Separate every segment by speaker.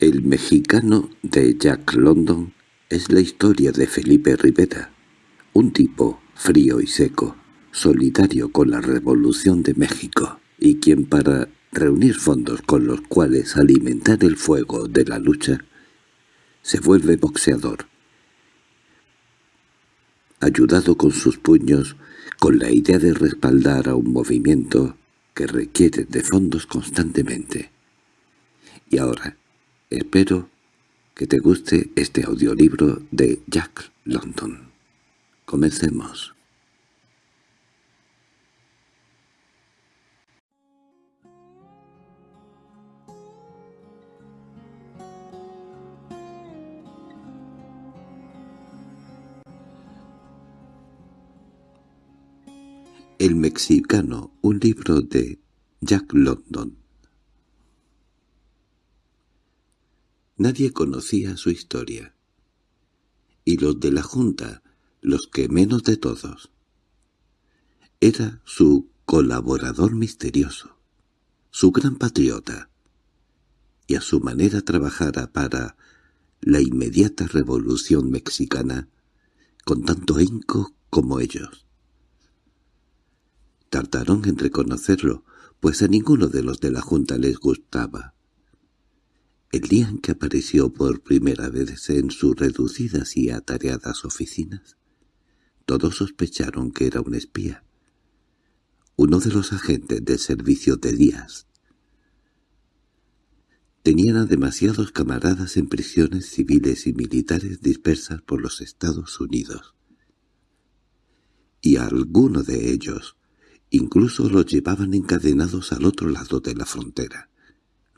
Speaker 1: El mexicano de Jack London es la historia de Felipe Rivera, un tipo frío y seco, solidario con la Revolución de México, y quien para reunir fondos con los cuales alimentar el fuego de la lucha, se vuelve boxeador. Ayudado con sus puños, con la idea de respaldar a un movimiento que requiere de fondos constantemente. Y ahora, Espero que te guste este audiolibro de Jack London. Comencemos. El mexicano, un libro de Jack London. Nadie conocía su historia. Y los de la Junta, los que menos de todos. Era su colaborador misterioso, su gran patriota, y a su manera trabajara para la inmediata revolución mexicana con tanto ahínco como ellos. Tardaron en reconocerlo, pues a ninguno de los de la Junta les gustaba. El día en que apareció por primera vez en sus reducidas y atareadas oficinas, todos sospecharon que era un espía, uno de los agentes del servicio de Díaz. Tenían a demasiados camaradas en prisiones civiles y militares dispersas por los Estados Unidos. Y a alguno de ellos incluso los llevaban encadenados al otro lado de la frontera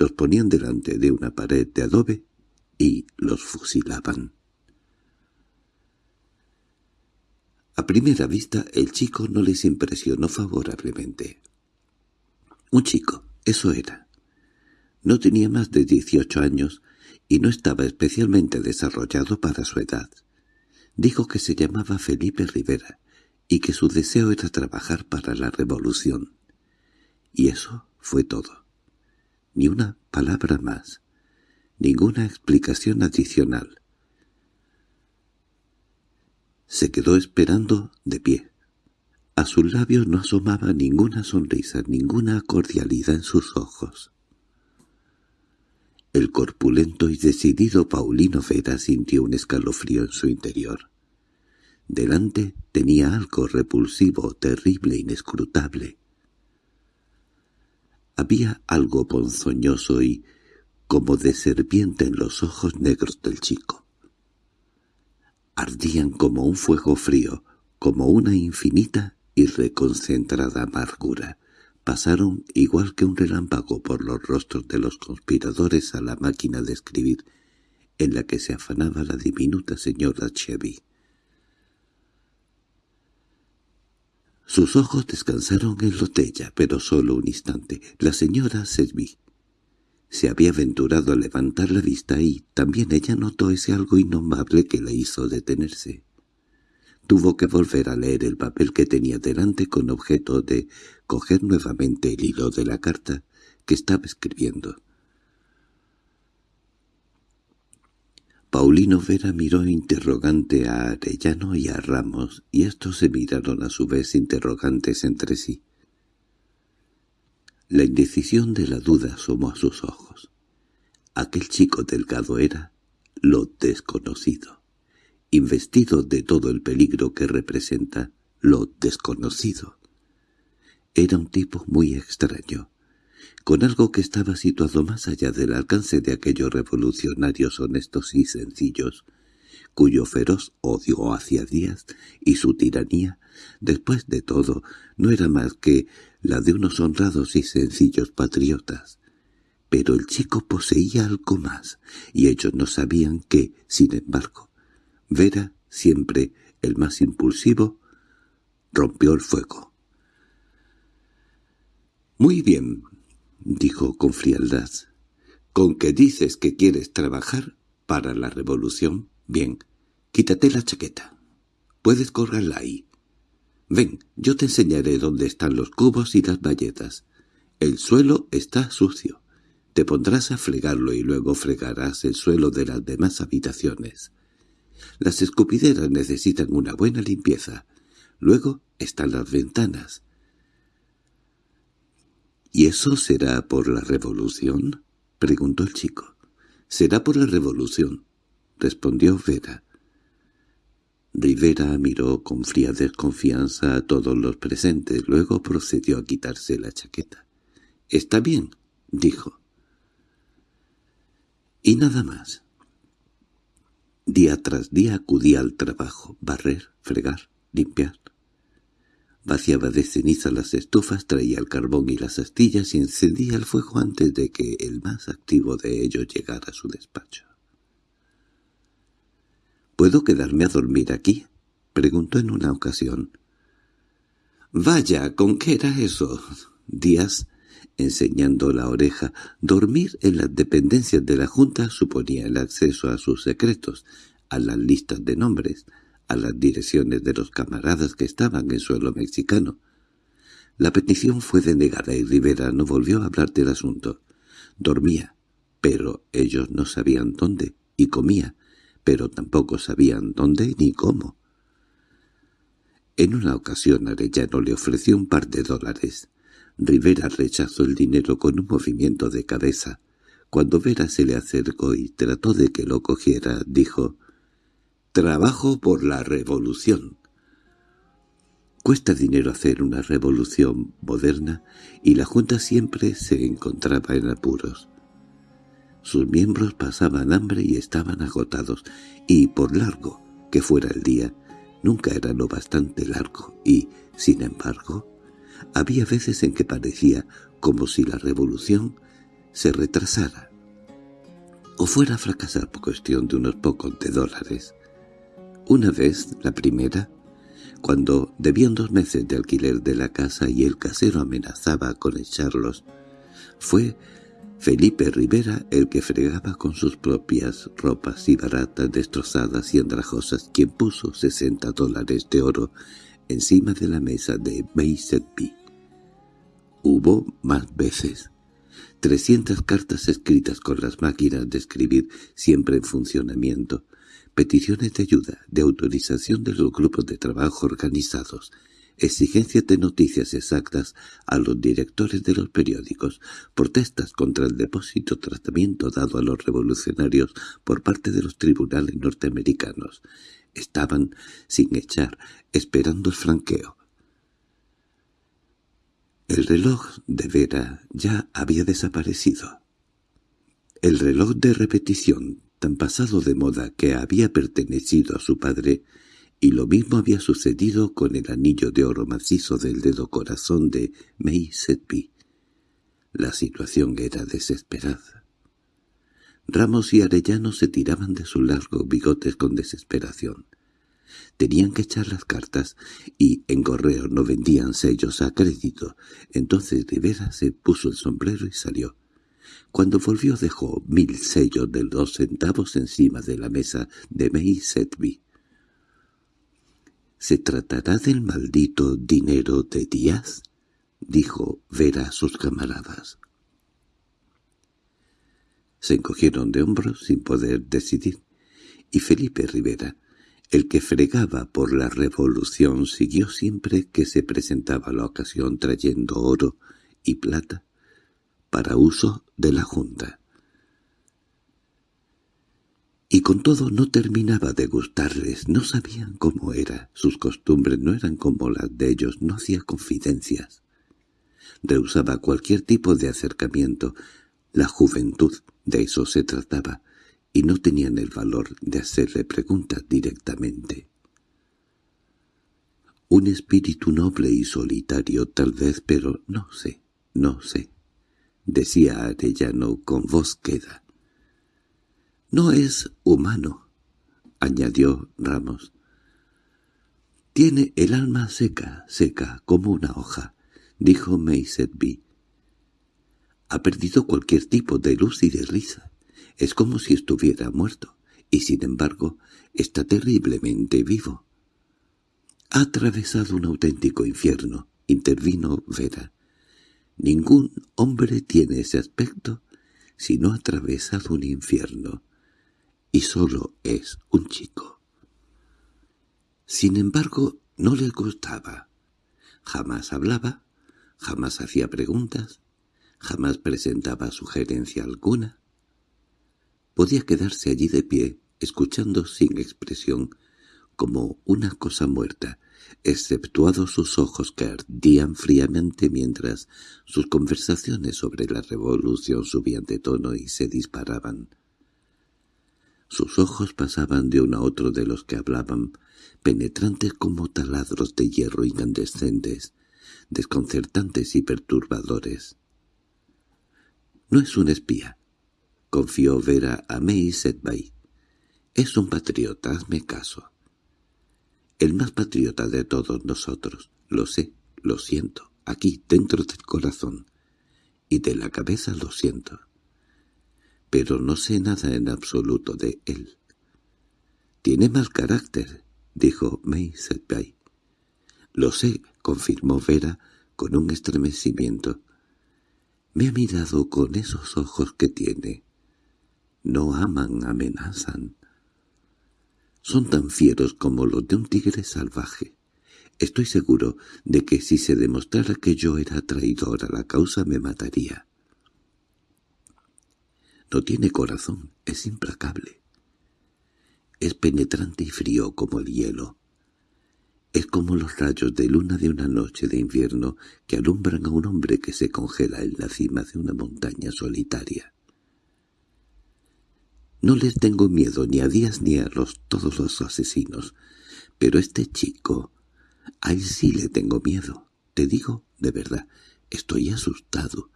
Speaker 1: los ponían delante de una pared de adobe y los fusilaban. A primera vista el chico no les impresionó favorablemente. Un chico, eso era. No tenía más de dieciocho años y no estaba especialmente desarrollado para su edad. Dijo que se llamaba Felipe Rivera y que su deseo era trabajar para la revolución. Y eso fue todo ni una palabra más, ninguna explicación adicional. Se quedó esperando de pie. A sus labios no asomaba ninguna sonrisa, ninguna cordialidad en sus ojos. El corpulento y decidido Paulino Vera sintió un escalofrío en su interior. Delante tenía algo repulsivo, terrible, inescrutable. Había algo ponzoñoso y como de serpiente en los ojos negros del chico. Ardían como un fuego frío, como una infinita y reconcentrada amargura. Pasaron igual que un relámpago por los rostros de los conspiradores a la máquina de escribir en la que se afanaba la diminuta señora Chevy. Sus ojos descansaron en Lotella, pero solo un instante. La señora Selby se había aventurado a levantar la vista y también ella notó ese algo innombrable que la hizo detenerse. Tuvo que volver a leer el papel que tenía delante con objeto de coger nuevamente el hilo de la carta que estaba escribiendo. Paulino Vera miró interrogante a Arellano y a Ramos, y estos se miraron a su vez interrogantes entre sí. La indecisión de la duda asomó a sus ojos. Aquel chico delgado era lo desconocido, investido de todo el peligro que representa lo desconocido. Era un tipo muy extraño, con algo que estaba situado más allá del alcance de aquellos revolucionarios honestos y sencillos, cuyo feroz odio hacia Díaz y su tiranía, después de todo, no era más que la de unos honrados y sencillos patriotas. Pero el chico poseía algo más, y ellos no sabían que, sin embargo, Vera, siempre el más impulsivo, rompió el fuego. «Muy bien», dijo con frialdad. —¿Con que dices que quieres trabajar para la revolución? Bien, quítate la chaqueta. Puedes colgarla ahí. Ven, yo te enseñaré dónde están los cubos y las bayetas. El suelo está sucio. Te pondrás a fregarlo y luego fregarás el suelo de las demás habitaciones. Las escupideras necesitan una buena limpieza. Luego están las ventanas. —¿Y eso será por la revolución? —preguntó el chico. —Será por la revolución —respondió Vera. Rivera miró con fría desconfianza a todos los presentes, luego procedió a quitarse la chaqueta. —Está bien —dijo. Y nada más. Día tras día acudía al trabajo, barrer, fregar, limpiar. Vaciaba de ceniza las estufas, traía el carbón y las astillas y encendía el fuego antes de que el más activo de ellos llegara a su despacho. —¿Puedo quedarme a dormir aquí? —preguntó en una ocasión. —Vaya, ¿con qué era eso? Díaz, enseñando la oreja, dormir en las dependencias de la Junta suponía el acceso a sus secretos, a las listas de nombres, a las direcciones de los camaradas que estaban en suelo mexicano. La petición fue denegada y Rivera no volvió a hablar del asunto. Dormía, pero ellos no sabían dónde, y comía, pero tampoco sabían dónde ni cómo. En una ocasión Arellano le ofreció un par de dólares. Rivera rechazó el dinero con un movimiento de cabeza. Cuando Vera se le acercó y trató de que lo cogiera, dijo «Trabajo por la revolución». Cuesta dinero hacer una revolución moderna y la Junta siempre se encontraba en apuros. Sus miembros pasaban hambre y estaban agotados, y por largo que fuera el día, nunca era lo bastante largo, y, sin embargo, había veces en que parecía como si la revolución se retrasara, o fuera a fracasar por cuestión de unos pocos de dólares. Una vez, la primera, cuando debían dos meses de alquiler de la casa y el casero amenazaba con echarlos, fue Felipe Rivera, el que fregaba con sus propias ropas y baratas, destrozadas y andrajosas, quien puso sesenta dólares de oro encima de la mesa de B. Hubo más veces. Trescientas cartas escritas con las máquinas de escribir siempre en funcionamiento, peticiones de ayuda, de autorización de los grupos de trabajo organizados, exigencias de noticias exactas a los directores de los periódicos, protestas contra el depósito tratamiento dado a los revolucionarios por parte de los tribunales norteamericanos. Estaban, sin echar, esperando el franqueo. El reloj de Vera ya había desaparecido. El reloj de repetición, tan pasado de moda que había pertenecido a su padre, y lo mismo había sucedido con el anillo de oro macizo del dedo corazón de May Setby. La situación era desesperada. Ramos y Arellano se tiraban de sus largos bigotes con desesperación. Tenían que echar las cartas y en correo no vendían sellos a crédito. Entonces Rivera se puso el sombrero y salió. Cuando volvió dejó mil sellos de dos centavos encima de la mesa de May Setby. —¿Se tratará del maldito dinero de Díaz? —dijo Vera a sus camaradas. Se encogieron de hombros sin poder decidir, y Felipe Rivera, el que fregaba por la revolución, siguió siempre que se presentaba la ocasión trayendo oro y plata para uso de la Junta. Y con todo no terminaba de gustarles, no sabían cómo era, sus costumbres no eran como las de ellos, no hacía confidencias. Rehusaba cualquier tipo de acercamiento, la juventud, de eso se trataba, y no tenían el valor de hacerle preguntas directamente. Un espíritu noble y solitario tal vez, pero no sé, no sé, decía Arellano con voz queda. No es humano, añadió Ramos. Tiene el alma seca, seca, como una hoja, dijo B. Ha perdido cualquier tipo de luz y de risa. Es como si estuviera muerto, y sin embargo está terriblemente vivo. Ha atravesado un auténtico infierno, intervino Vera. Ningún hombre tiene ese aspecto si no ha atravesado un infierno, y solo es un chico. Sin embargo, no le gustaba. Jamás hablaba, jamás hacía preguntas, jamás presentaba sugerencia alguna. Podía quedarse allí de pie, escuchando sin expresión, como una cosa muerta, exceptuados sus ojos que ardían fríamente mientras sus conversaciones sobre la revolución subían de tono y se disparaban. Sus ojos pasaban de uno a otro de los que hablaban, penetrantes como taladros de hierro incandescentes, desconcertantes y perturbadores. «No es un espía», confió Vera a May Sedbay. «Es un patriota, hazme caso. El más patriota de todos nosotros. Lo sé, lo siento, aquí, dentro del corazón. Y de la cabeza lo siento. Pero no sé nada en absoluto de él. Tiene mal carácter, dijo May. Lo sé, confirmó Vera con un estremecimiento. Me ha mirado con esos ojos que tiene. No aman, amenazan. Son tan fieros como los de un tigre salvaje. Estoy seguro de que si se demostrara que yo era traidor a la causa me mataría. No tiene corazón, es implacable. Es penetrante y frío como el hielo. Es como los rayos de luna de una noche de invierno que alumbran a un hombre que se congela en la cima de una montaña solitaria. No les tengo miedo ni a Díaz ni a los todos los asesinos, pero este chico, a él sí le tengo miedo. Te digo, de verdad, estoy asustado.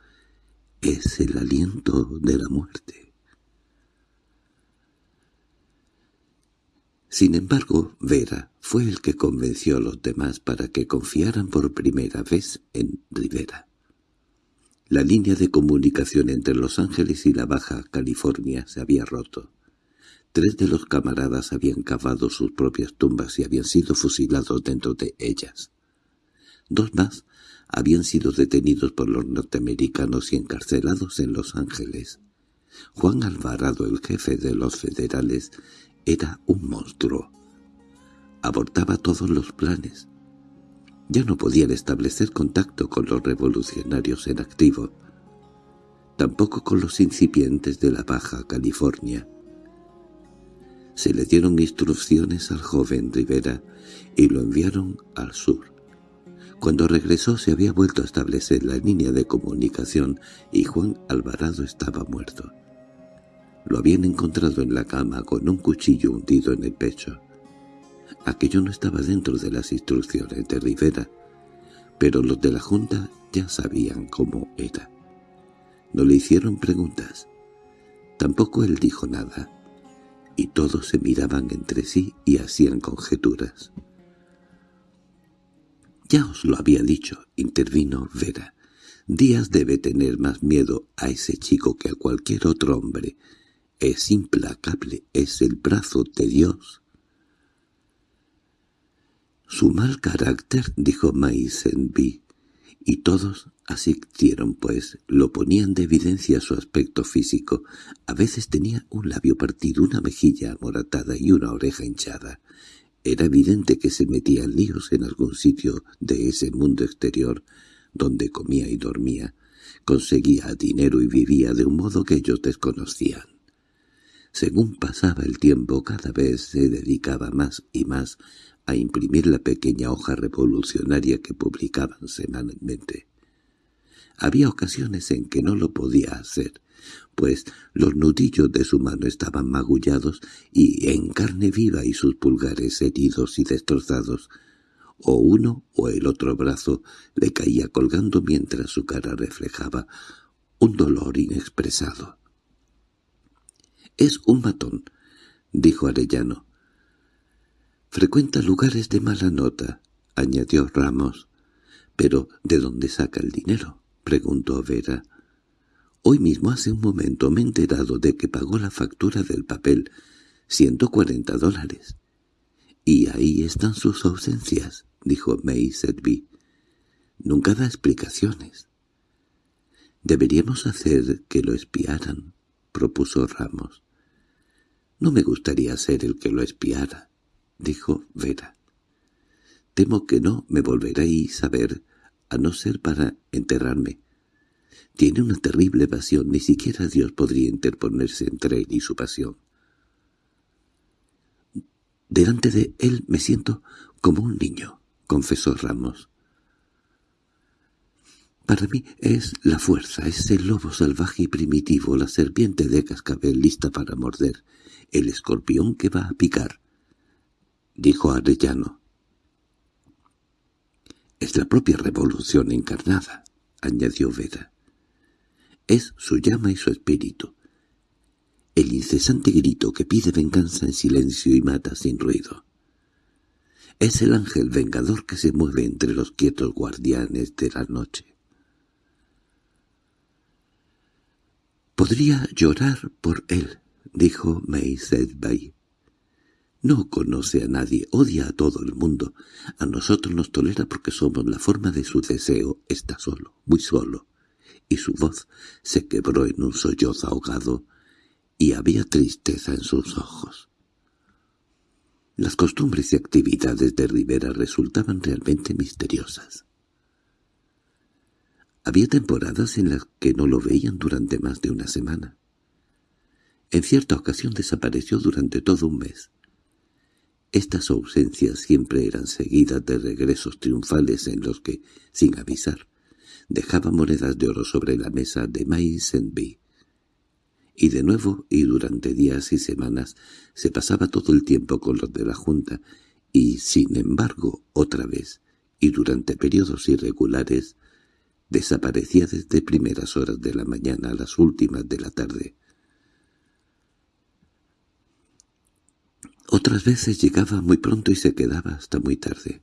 Speaker 1: Es el aliento de la muerte. Sin embargo, Vera fue el que convenció a los demás para que confiaran por primera vez en Rivera. La línea de comunicación entre Los Ángeles y la Baja California se había roto. Tres de los camaradas habían cavado sus propias tumbas y habían sido fusilados dentro de ellas. Dos más habían sido detenidos por los norteamericanos y encarcelados en Los Ángeles. Juan Alvarado, el jefe de los federales, era un monstruo. Abortaba todos los planes. Ya no podían establecer contacto con los revolucionarios en activo, tampoco con los incipientes de la Baja California. Se le dieron instrucciones al joven Rivera y lo enviaron al sur. Cuando regresó se había vuelto a establecer la línea de comunicación y Juan Alvarado estaba muerto. Lo habían encontrado en la cama con un cuchillo hundido en el pecho. Aquello no estaba dentro de las instrucciones de Rivera, pero los de la Junta ya sabían cómo era. No le hicieron preguntas. Tampoco él dijo nada, y todos se miraban entre sí y hacían conjeturas. —Ya os lo había dicho —intervino Vera—. Díaz debe tener más miedo a ese chico que a cualquier otro hombre, es implacable, es el brazo de Dios. Su mal carácter, dijo Maisenby, y todos asistieron, pues lo ponían de evidencia su aspecto físico. A veces tenía un labio partido, una mejilla amoratada y una oreja hinchada. Era evidente que se metía en líos en algún sitio de ese mundo exterior, donde comía y dormía, conseguía dinero y vivía de un modo que ellos desconocían. Según pasaba el tiempo cada vez se dedicaba más y más a imprimir la pequeña hoja revolucionaria que publicaban semanalmente. Había ocasiones en que no lo podía hacer, pues los nudillos de su mano estaban magullados y en carne viva y sus pulgares heridos y destrozados, o uno o el otro brazo le caía colgando mientras su cara reflejaba un dolor inexpresado. —Es un matón —dijo Arellano. —Frecuenta lugares de mala nota —añadió Ramos. —¿Pero de dónde saca el dinero? —preguntó Vera. Hoy mismo hace un momento me he enterado de que pagó la factura del papel, ciento cuarenta dólares. —Y ahí están sus ausencias —dijo May Sedby. —Nunca da explicaciones. Deberíamos hacer que lo espiaran propuso Ramos. No me gustaría ser el que lo espiara, dijo Vera. Temo que no me volveréis a ver, a no ser para enterrarme. Tiene una terrible pasión, ni siquiera Dios podría interponerse entre él y su pasión. Delante de él me siento como un niño, confesó Ramos. Para mí es la fuerza, es el lobo salvaje y primitivo, la serpiente de cascabel lista para morder, el escorpión que va a picar, dijo Arellano. Es la propia revolución encarnada, añadió Vera. Es su llama y su espíritu. El incesante grito que pide venganza en silencio y mata sin ruido. Es el ángel vengador que se mueve entre los quietos guardianes de la noche. Podría llorar por él, dijo May. No conoce a nadie, odia a todo el mundo. A nosotros nos tolera porque somos la forma de su deseo. Está solo, muy solo. Y su voz se quebró en un sollozo ahogado, y había tristeza en sus ojos. Las costumbres y actividades de Rivera resultaban realmente misteriosas. Había temporadas en las que no lo veían durante más de una semana. En cierta ocasión desapareció durante todo un mes. Estas ausencias siempre eran seguidas de regresos triunfales en los que, sin avisar, dejaba monedas de oro sobre la mesa de Maisenby. Y de nuevo, y durante días y semanas, se pasaba todo el tiempo con los de la Junta, y, sin embargo, otra vez, y durante periodos irregulares, Desaparecía desde primeras horas de la mañana a las últimas de la tarde. Otras veces llegaba muy pronto y se quedaba hasta muy tarde.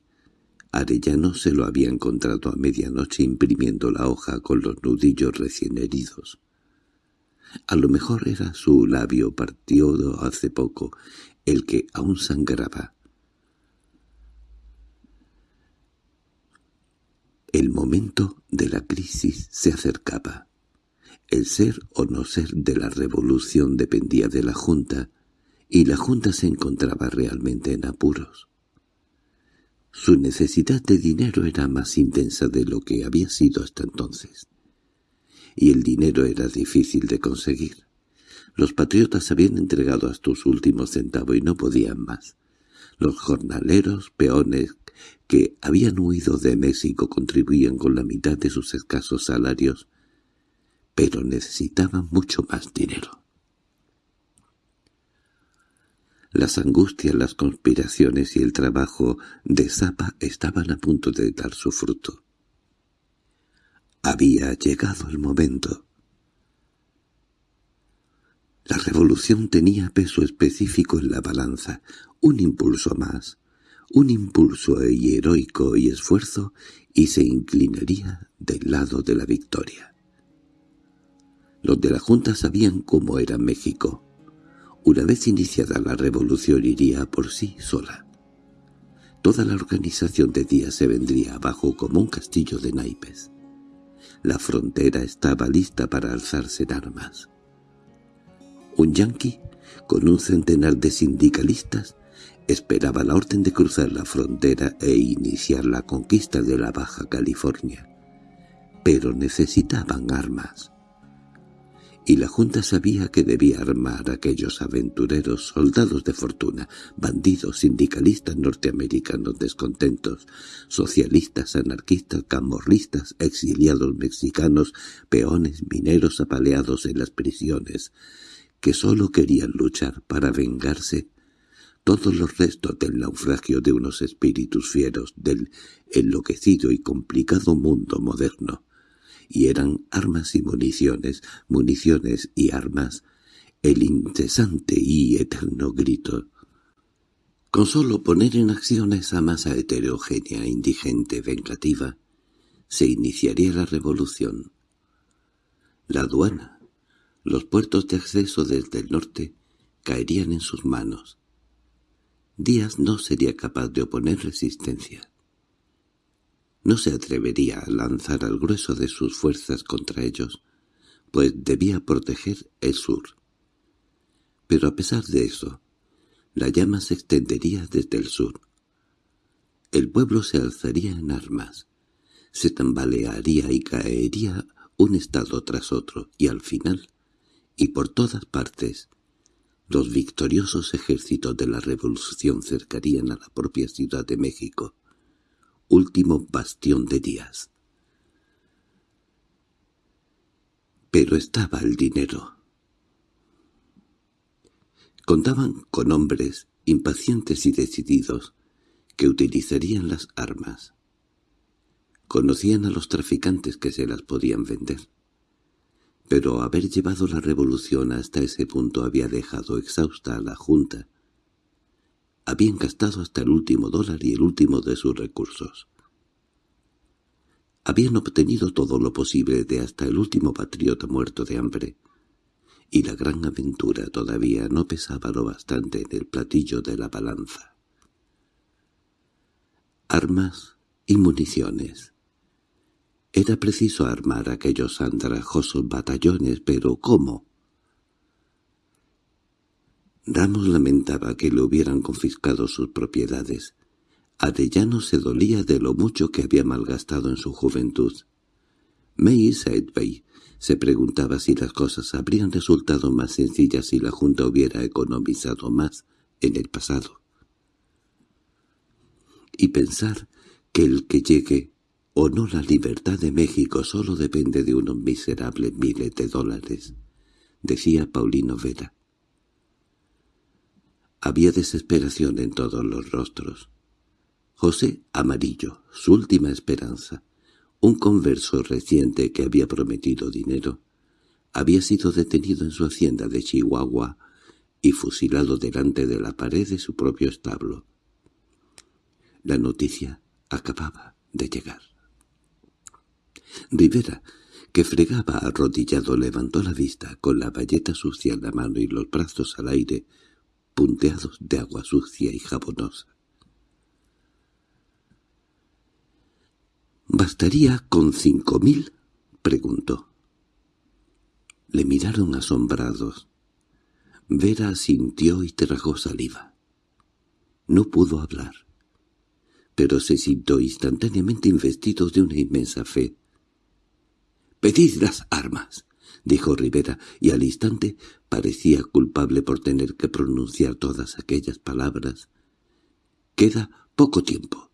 Speaker 1: Arellano se lo había encontrado a medianoche imprimiendo la hoja con los nudillos recién heridos. A lo mejor era su labio partido hace poco, el que aún sangraba. El momento de la crisis se acercaba. El ser o no ser de la revolución dependía de la Junta, y la Junta se encontraba realmente en apuros. Su necesidad de dinero era más intensa de lo que había sido hasta entonces. Y el dinero era difícil de conseguir. Los patriotas habían entregado hasta su último centavo y no podían más. Los jornaleros, peones, que habían huido de México contribuían con la mitad de sus escasos salarios, pero necesitaban mucho más dinero. Las angustias, las conspiraciones y el trabajo de Zapa estaban a punto de dar su fruto. Había llegado el momento. La revolución tenía peso específico en la balanza, un impulso más, un impulso heroico y esfuerzo y se inclinaría del lado de la victoria. Los de la Junta sabían cómo era México. Una vez iniciada la revolución iría por sí sola. Toda la organización de días se vendría abajo como un castillo de naipes. La frontera estaba lista para alzarse en armas. Un yanqui, con un centenar de sindicalistas, Esperaba la orden de cruzar la frontera e iniciar la conquista de la Baja California. Pero necesitaban armas. Y la Junta sabía que debía armar a aquellos aventureros soldados de fortuna, bandidos, sindicalistas norteamericanos descontentos, socialistas, anarquistas, camorristas, exiliados mexicanos, peones, mineros apaleados en las prisiones, que sólo querían luchar para vengarse. Todos los restos del naufragio de unos espíritus fieros del enloquecido y complicado mundo moderno, y eran armas y municiones, municiones y armas, el incesante y eterno grito. Con solo poner en acción esa masa heterogénea, indigente, vengativa, se iniciaría la revolución. La aduana, los puertos de acceso desde el norte, caerían en sus manos, Díaz no sería capaz de oponer resistencia. No se atrevería a lanzar al grueso de sus fuerzas contra ellos, pues debía proteger el sur. Pero a pesar de eso, la llama se extendería desde el sur. El pueblo se alzaría en armas, se tambalearía y caería un estado tras otro, y al final, y por todas partes, los victoriosos ejércitos de la revolución cercarían a la propia Ciudad de México, último bastión de Díaz. Pero estaba el dinero. Contaban con hombres impacientes y decididos que utilizarían las armas. Conocían a los traficantes que se las podían vender. Pero haber llevado la revolución hasta ese punto había dejado exhausta a la Junta. Habían gastado hasta el último dólar y el último de sus recursos. Habían obtenido todo lo posible de hasta el último patriota muerto de hambre, y la gran aventura todavía no pesaba lo bastante en el platillo de la balanza. Armas y municiones. Era preciso armar aquellos andrajosos batallones, pero ¿cómo? Ramos lamentaba que le hubieran confiscado sus propiedades. Arellano se dolía de lo mucho que había malgastado en su juventud. May Sedbey se preguntaba si las cosas habrían resultado más sencillas si la Junta hubiera economizado más en el pasado. Y pensar que el que llegue o no la libertad de México solo depende de unos miserables miles de dólares, decía Paulino Vera. Había desesperación en todos los rostros. José Amarillo, su última esperanza, un converso reciente que había prometido dinero, había sido detenido en su hacienda de Chihuahua y fusilado delante de la pared de su propio establo. La noticia acababa de llegar. Rivera, que fregaba arrodillado, levantó la vista con la bayeta sucia en la mano y los brazos al aire, punteados de agua sucia y jabonosa. —¿Bastaría con cinco mil? —preguntó. Le miraron asombrados. Vera sintió y tragó saliva. No pudo hablar, pero se sintió instantáneamente investido de una inmensa fe. «¡Pedid las armas!» Dijo Rivera, y al instante parecía culpable por tener que pronunciar todas aquellas palabras. «Queda poco tiempo.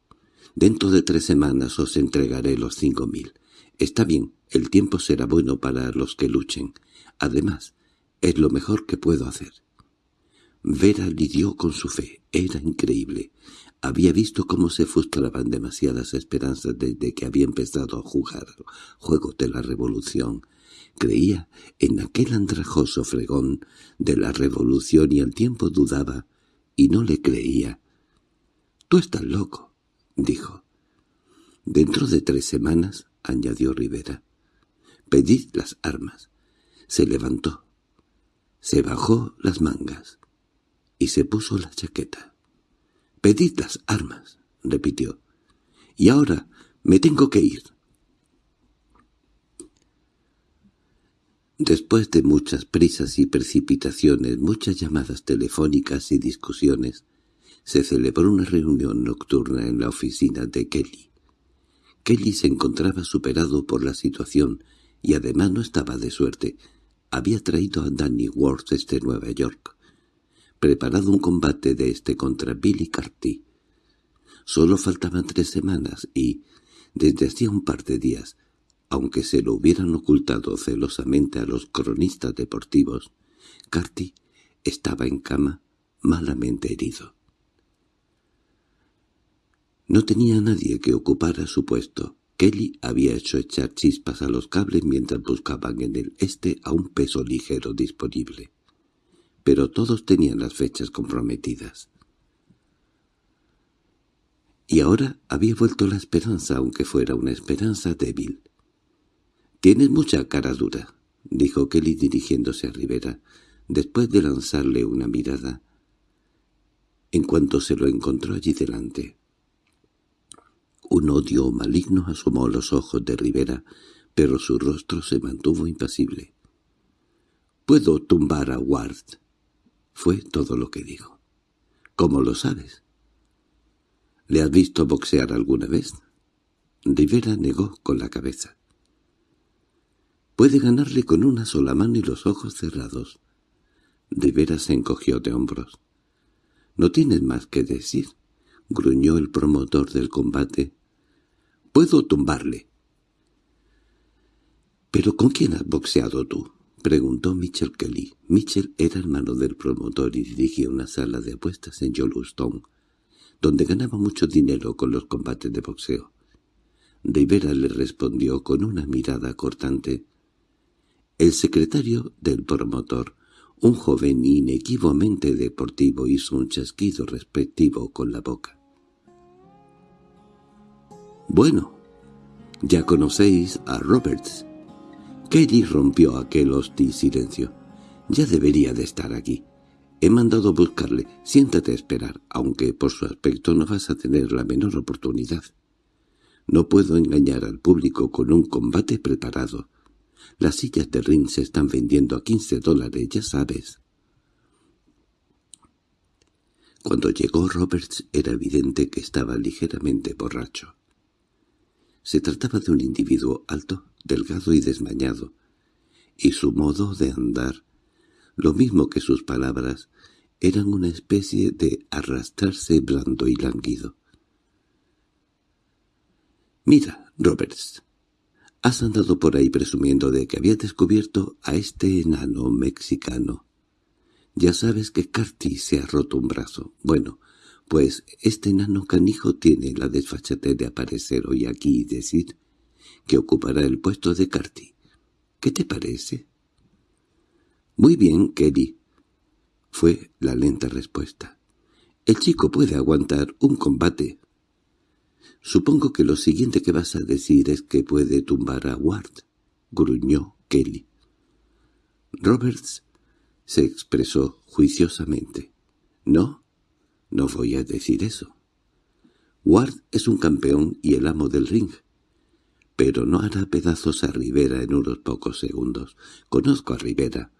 Speaker 1: Dentro de tres semanas os entregaré los cinco mil. Está bien, el tiempo será bueno para los que luchen. Además, es lo mejor que puedo hacer». Vera lidió con su fe. Era increíble. Había visto cómo se frustraban demasiadas esperanzas desde que había empezado a jugar juegos de la revolución. Creía en aquel andrajoso fregón de la revolución y al tiempo dudaba, y no le creía. —Tú estás loco —dijo. —Dentro de tres semanas —añadió Rivera—, pedid las armas. Se levantó, se bajó las mangas y se puso la chaqueta. «Pedid las armas», repitió. «Y ahora me tengo que ir». Después de muchas prisas y precipitaciones, muchas llamadas telefónicas y discusiones, se celebró una reunión nocturna en la oficina de Kelly. Kelly se encontraba superado por la situación y además no estaba de suerte. Había traído a Danny Worth desde Nueva York preparado un combate de este contra Billy Carty. Solo faltaban tres semanas y, desde hacía un par de días, aunque se lo hubieran ocultado celosamente a los cronistas deportivos, Carty estaba en cama, malamente herido. No tenía nadie que ocupara su puesto. Kelly había hecho echar chispas a los cables mientras buscaban en el este a un peso ligero disponible pero todos tenían las fechas comprometidas. Y ahora había vuelto la esperanza, aunque fuera una esperanza débil. «Tienes mucha cara dura», dijo Kelly dirigiéndose a Rivera, después de lanzarle una mirada, en cuanto se lo encontró allí delante. Un odio maligno asomó los ojos de Rivera, pero su rostro se mantuvo impasible. «Puedo tumbar a Ward», Fue todo lo que dijo. —¿Cómo lo sabes? —¿Le has visto boxear alguna vez? Rivera negó con la cabeza. Puede ganarle con una sola mano y los ojos cerrados. Rivera se encogió de hombros. —No tienes más que decir —gruñó el promotor del combate—. Puedo tumbarle. —¿Pero con quién has boxeado tú? —preguntó Mitchell Kelly. Mitchell era hermano del promotor y dirigía una sala de apuestas en Yellowstone, donde ganaba mucho dinero con los combates de boxeo. Rivera le respondió con una mirada cortante. El secretario del promotor, un joven inequívocamente deportivo, hizo un chasquido respectivo con la boca. «Bueno, ya conocéis a Roberts», Kelly rompió aquel hostil silencio. «Ya debería de estar aquí. He mandado buscarle. Siéntate a esperar, aunque por su aspecto no vas a tener la menor oportunidad. No puedo engañar al público con un combate preparado. Las sillas de ring se están vendiendo a quince dólares, ya sabes». Cuando llegó Roberts era evidente que estaba ligeramente borracho. Se trataba de un individuo alto, delgado y desmañado, y su modo de andar, lo mismo que sus palabras, eran una especie de arrastrarse blando y lánguido. «Mira, Roberts, has andado por ahí presumiendo de que habías descubierto a este enano mexicano. Ya sabes que Carty se ha roto un brazo. Bueno, pues este enano canijo tiene la desfachatez de aparecer hoy aquí y decir que ocupará el puesto de Carty. ¿Qué te parece? Muy bien, Kelly, fue la lenta respuesta. El chico puede aguantar un combate. Supongo que lo siguiente que vas a decir es que puede tumbar a Ward, gruñó Kelly. Roberts se expresó juiciosamente. No, no voy a decir eso. Ward es un campeón y el amo del ring. Pero no hará pedazos a Rivera en unos pocos segundos. Conozco a Rivera.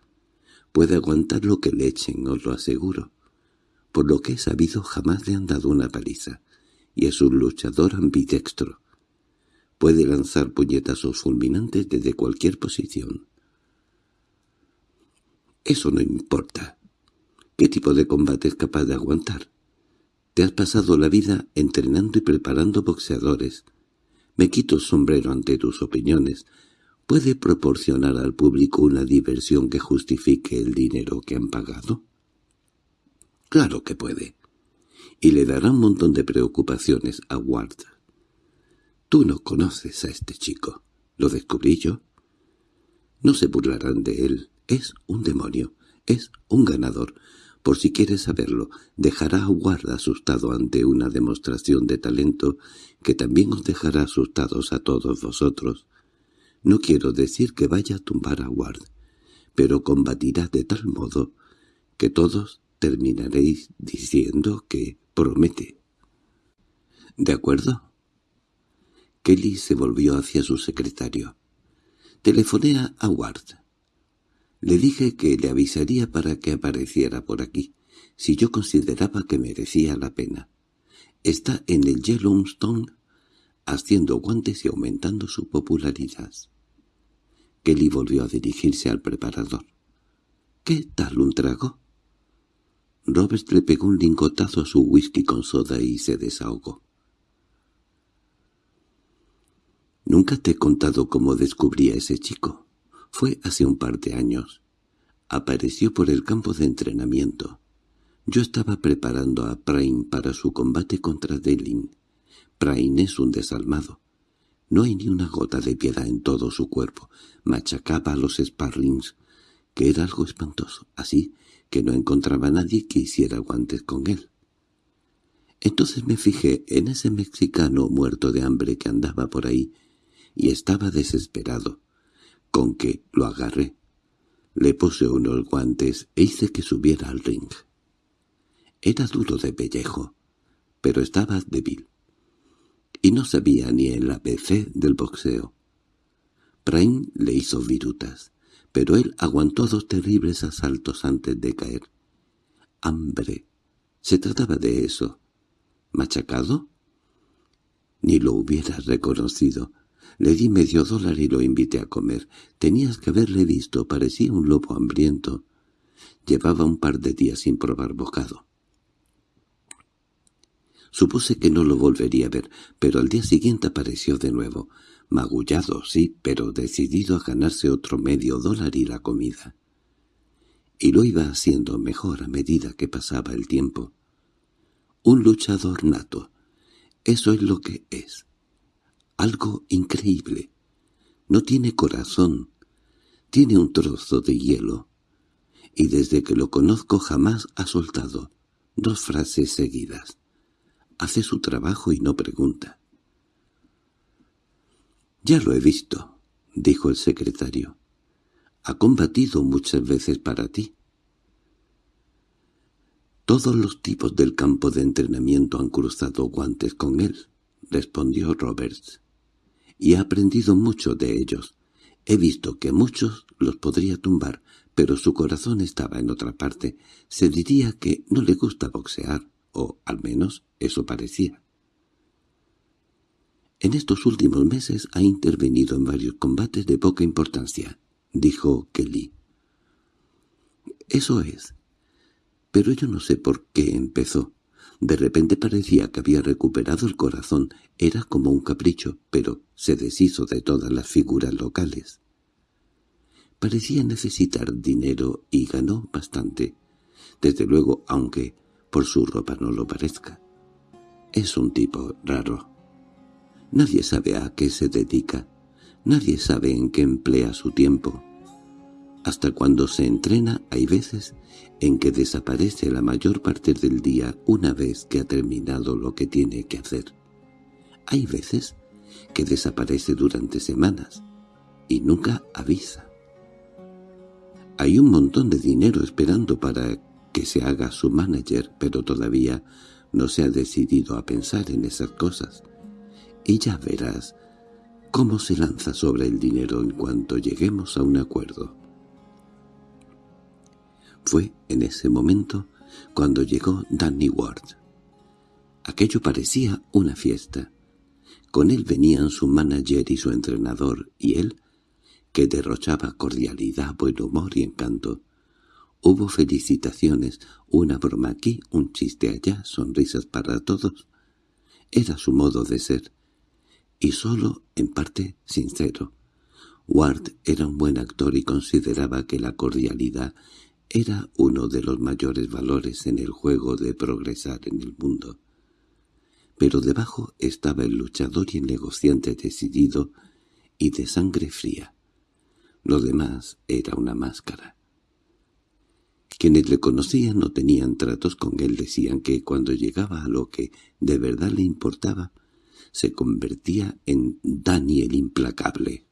Speaker 1: Puede aguantar lo que le echen, os lo aseguro. Por lo que he sabido jamás le han dado una paliza. Y es un luchador ambidextro. Puede lanzar puñetazos fulminantes desde cualquier posición. Eso no importa. ¿Qué tipo de combate es capaz de aguantar? Te has pasado la vida entrenando y preparando boxeadores. Me quito el sombrero ante tus opiniones. ¿Puede proporcionar al público una diversión que justifique el dinero que han pagado? Claro que puede. Y le dará un montón de preocupaciones a Ward. Tú no conoces a este chico. ¿Lo descubrí yo? No se burlarán de él. Es un demonio. Es un ganador. Por si quieres saberlo, dejará a Ward asustado ante una demostración de talento que también os dejará asustados a todos vosotros. No quiero decir que vaya a tumbar a Ward, pero combatirá de tal modo que todos terminaréis diciendo que promete. ¿De acuerdo? Kelly se volvió hacia su secretario. Telefoné a Ward. Le dije que le avisaría para que apareciera por aquí, si yo consideraba que merecía la pena. Está en el Yellowstone haciendo guantes y aumentando su popularidad. Kelly volvió a dirigirse al preparador. —¿Qué tal un trago? Robert le pegó un lingotazo a su whisky con soda y se desahogó. —Nunca te he contado cómo descubrí a ese chico. Fue hace un par de años. Apareció por el campo de entrenamiento. Yo estaba preparando a Prime para su combate contra Delin. Prime es un desalmado. No hay ni una gota de piedad en todo su cuerpo. Machacaba a los sparrings, que era algo espantoso, así que no encontraba nadie que hiciera guantes con él. Entonces me fijé en ese mexicano muerto de hambre que andaba por ahí, y estaba desesperado con que lo agarré. Le puse unos guantes e hice que subiera al ring. Era duro de pellejo, pero estaba débil. Y no sabía ni el ABC del boxeo. Prime le hizo virutas, pero él aguantó dos terribles asaltos antes de caer. hambre. Se trataba de eso. ¿Machacado? Ni lo hubieras reconocido. Le di medio dólar y lo invité a comer. Tenías que haberle visto, parecía un lobo hambriento. Llevaba un par de días sin probar bocado. Supuse que no lo volvería a ver, pero al día siguiente apareció de nuevo. Magullado, sí, pero decidido a ganarse otro medio dólar y la comida. Y lo iba haciendo mejor a medida que pasaba el tiempo. Un luchador nato. Eso es lo que es. Algo increíble. No tiene corazón. Tiene un trozo de hielo. Y desde que lo conozco jamás ha soltado dos frases seguidas. Hace su trabajo y no pregunta. —Ya lo he visto —dijo el secretario. —Ha combatido muchas veces para ti. Todos los tipos del campo de entrenamiento han cruzado guantes con él —respondió Roberts—, y ha aprendido mucho de ellos. He visto que muchos los podría tumbar, pero su corazón estaba en otra parte. Se diría que no le gusta boxear o al menos eso parecía. En estos últimos meses ha intervenido en varios combates de poca importancia, dijo Kelly. Eso es. Pero yo no sé por qué empezó. De repente parecía que había recuperado el corazón. Era como un capricho, pero se deshizo de todas las figuras locales. Parecía necesitar dinero y ganó bastante. Desde luego, aunque por su ropa no lo parezca. Es un tipo raro. Nadie sabe a qué se dedica, nadie sabe en qué emplea su tiempo. Hasta cuando se entrena hay veces en que desaparece la mayor parte del día una vez que ha terminado lo que tiene que hacer. Hay veces que desaparece durante semanas y nunca avisa. Hay un montón de dinero esperando para que se haga su manager, pero todavía no se ha decidido a pensar en esas cosas. Y ya verás cómo se lanza sobre el dinero en cuanto lleguemos a un acuerdo. Fue en ese momento cuando llegó Danny Ward. Aquello parecía una fiesta. Con él venían su manager y su entrenador, y él, que derrochaba cordialidad, buen humor y encanto, Hubo felicitaciones, una broma aquí, un chiste allá, sonrisas para todos. Era su modo de ser, y solo en parte sincero. Ward era un buen actor y consideraba que la cordialidad era uno de los mayores valores en el juego de progresar en el mundo. Pero debajo estaba el luchador y el negociante decidido y de sangre fría. Lo demás era una máscara. Quienes le conocían no tenían tratos con él, decían que cuando llegaba a lo que de verdad le importaba, se convertía en Daniel implacable.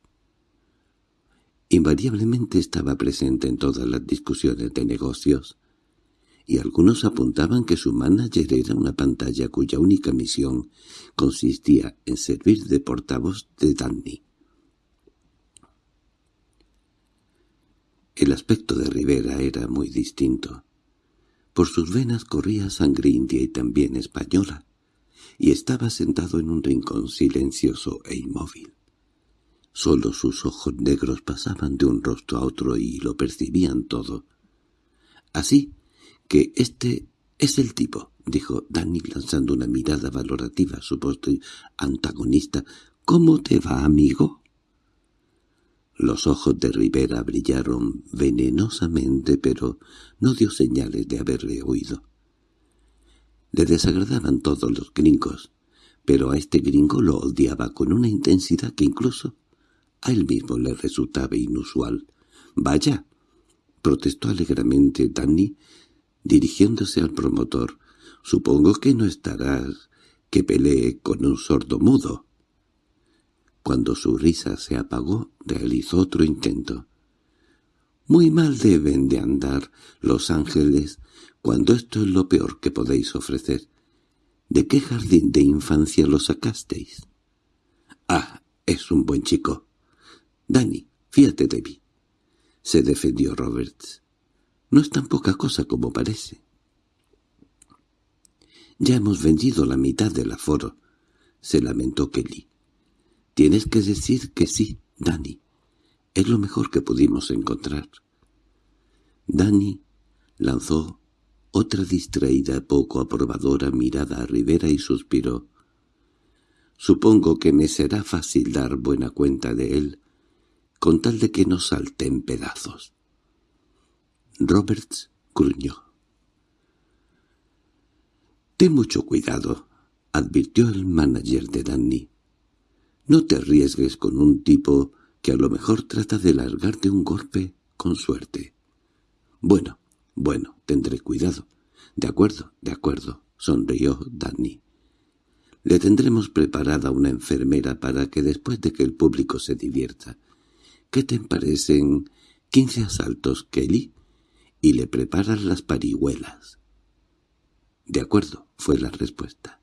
Speaker 1: Invariablemente estaba presente en todas las discusiones de negocios, y algunos apuntaban que su manager era una pantalla cuya única misión consistía en servir de portavoz de Danny. El aspecto de Rivera era muy distinto. Por sus venas corría sangre india y también española, y estaba sentado en un rincón silencioso e inmóvil. Solo sus ojos negros pasaban de un rostro a otro y lo percibían todo. Así que este es el tipo, dijo Danny lanzando una mirada valorativa a su postre antagonista. ¿Cómo te va, amigo? Los ojos de Rivera brillaron venenosamente, pero no dio señales de haberle oído. Le desagradaban todos los gringos, pero a este gringo lo odiaba con una intensidad que incluso a él mismo le resultaba inusual. «Vaya», protestó alegremente Danny, dirigiéndose al promotor. «Supongo que no estarás que pelee con un sordo mudo». Cuando su risa se apagó, realizó otro intento. «Muy mal deben de andar los ángeles cuando esto es lo peor que podéis ofrecer. ¿De qué jardín de infancia lo sacasteis?» «Ah, es un buen chico. Dani, fíjate de mí». Se defendió Roberts. «No es tan poca cosa como parece». Ya hemos vendido la mitad del aforo, se lamentó Kelly. Tienes que decir que sí, Danny. Es lo mejor que pudimos encontrar. Danny lanzó otra distraída poco aprobadora mirada a Rivera y suspiró. Supongo que me será fácil dar buena cuenta de él, con tal de que no salte en pedazos. Roberts gruñó. «Ten mucho cuidado», advirtió el manager de Danny. «No te arriesgues con un tipo que a lo mejor trata de largarte un golpe con suerte». «Bueno, bueno, tendré cuidado». «De acuerdo, de acuerdo», sonrió Danny. «Le tendremos preparada una enfermera para que después de que el público se divierta. ¿Qué te parecen quince asaltos, Kelly?» Y le preparas las parihuelas. «De acuerdo», fue la respuesta.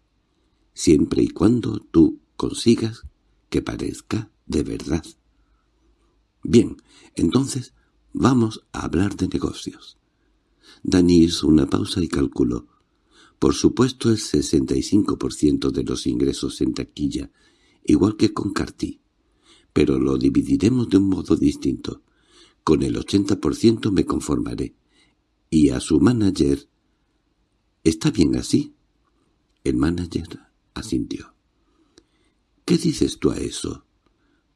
Speaker 1: «Siempre y cuando tú consigas que parezca de verdad». «Bien, entonces vamos a hablar de negocios». Dani hizo una pausa y calculó. Por supuesto el 65% de los ingresos en taquilla, igual que con Carty. Pero lo dividiremos de un modo distinto. Con el 80% me conformaré. Y a su manager... ¿Está bien así? El manager asintió. —¿Qué dices tú a eso?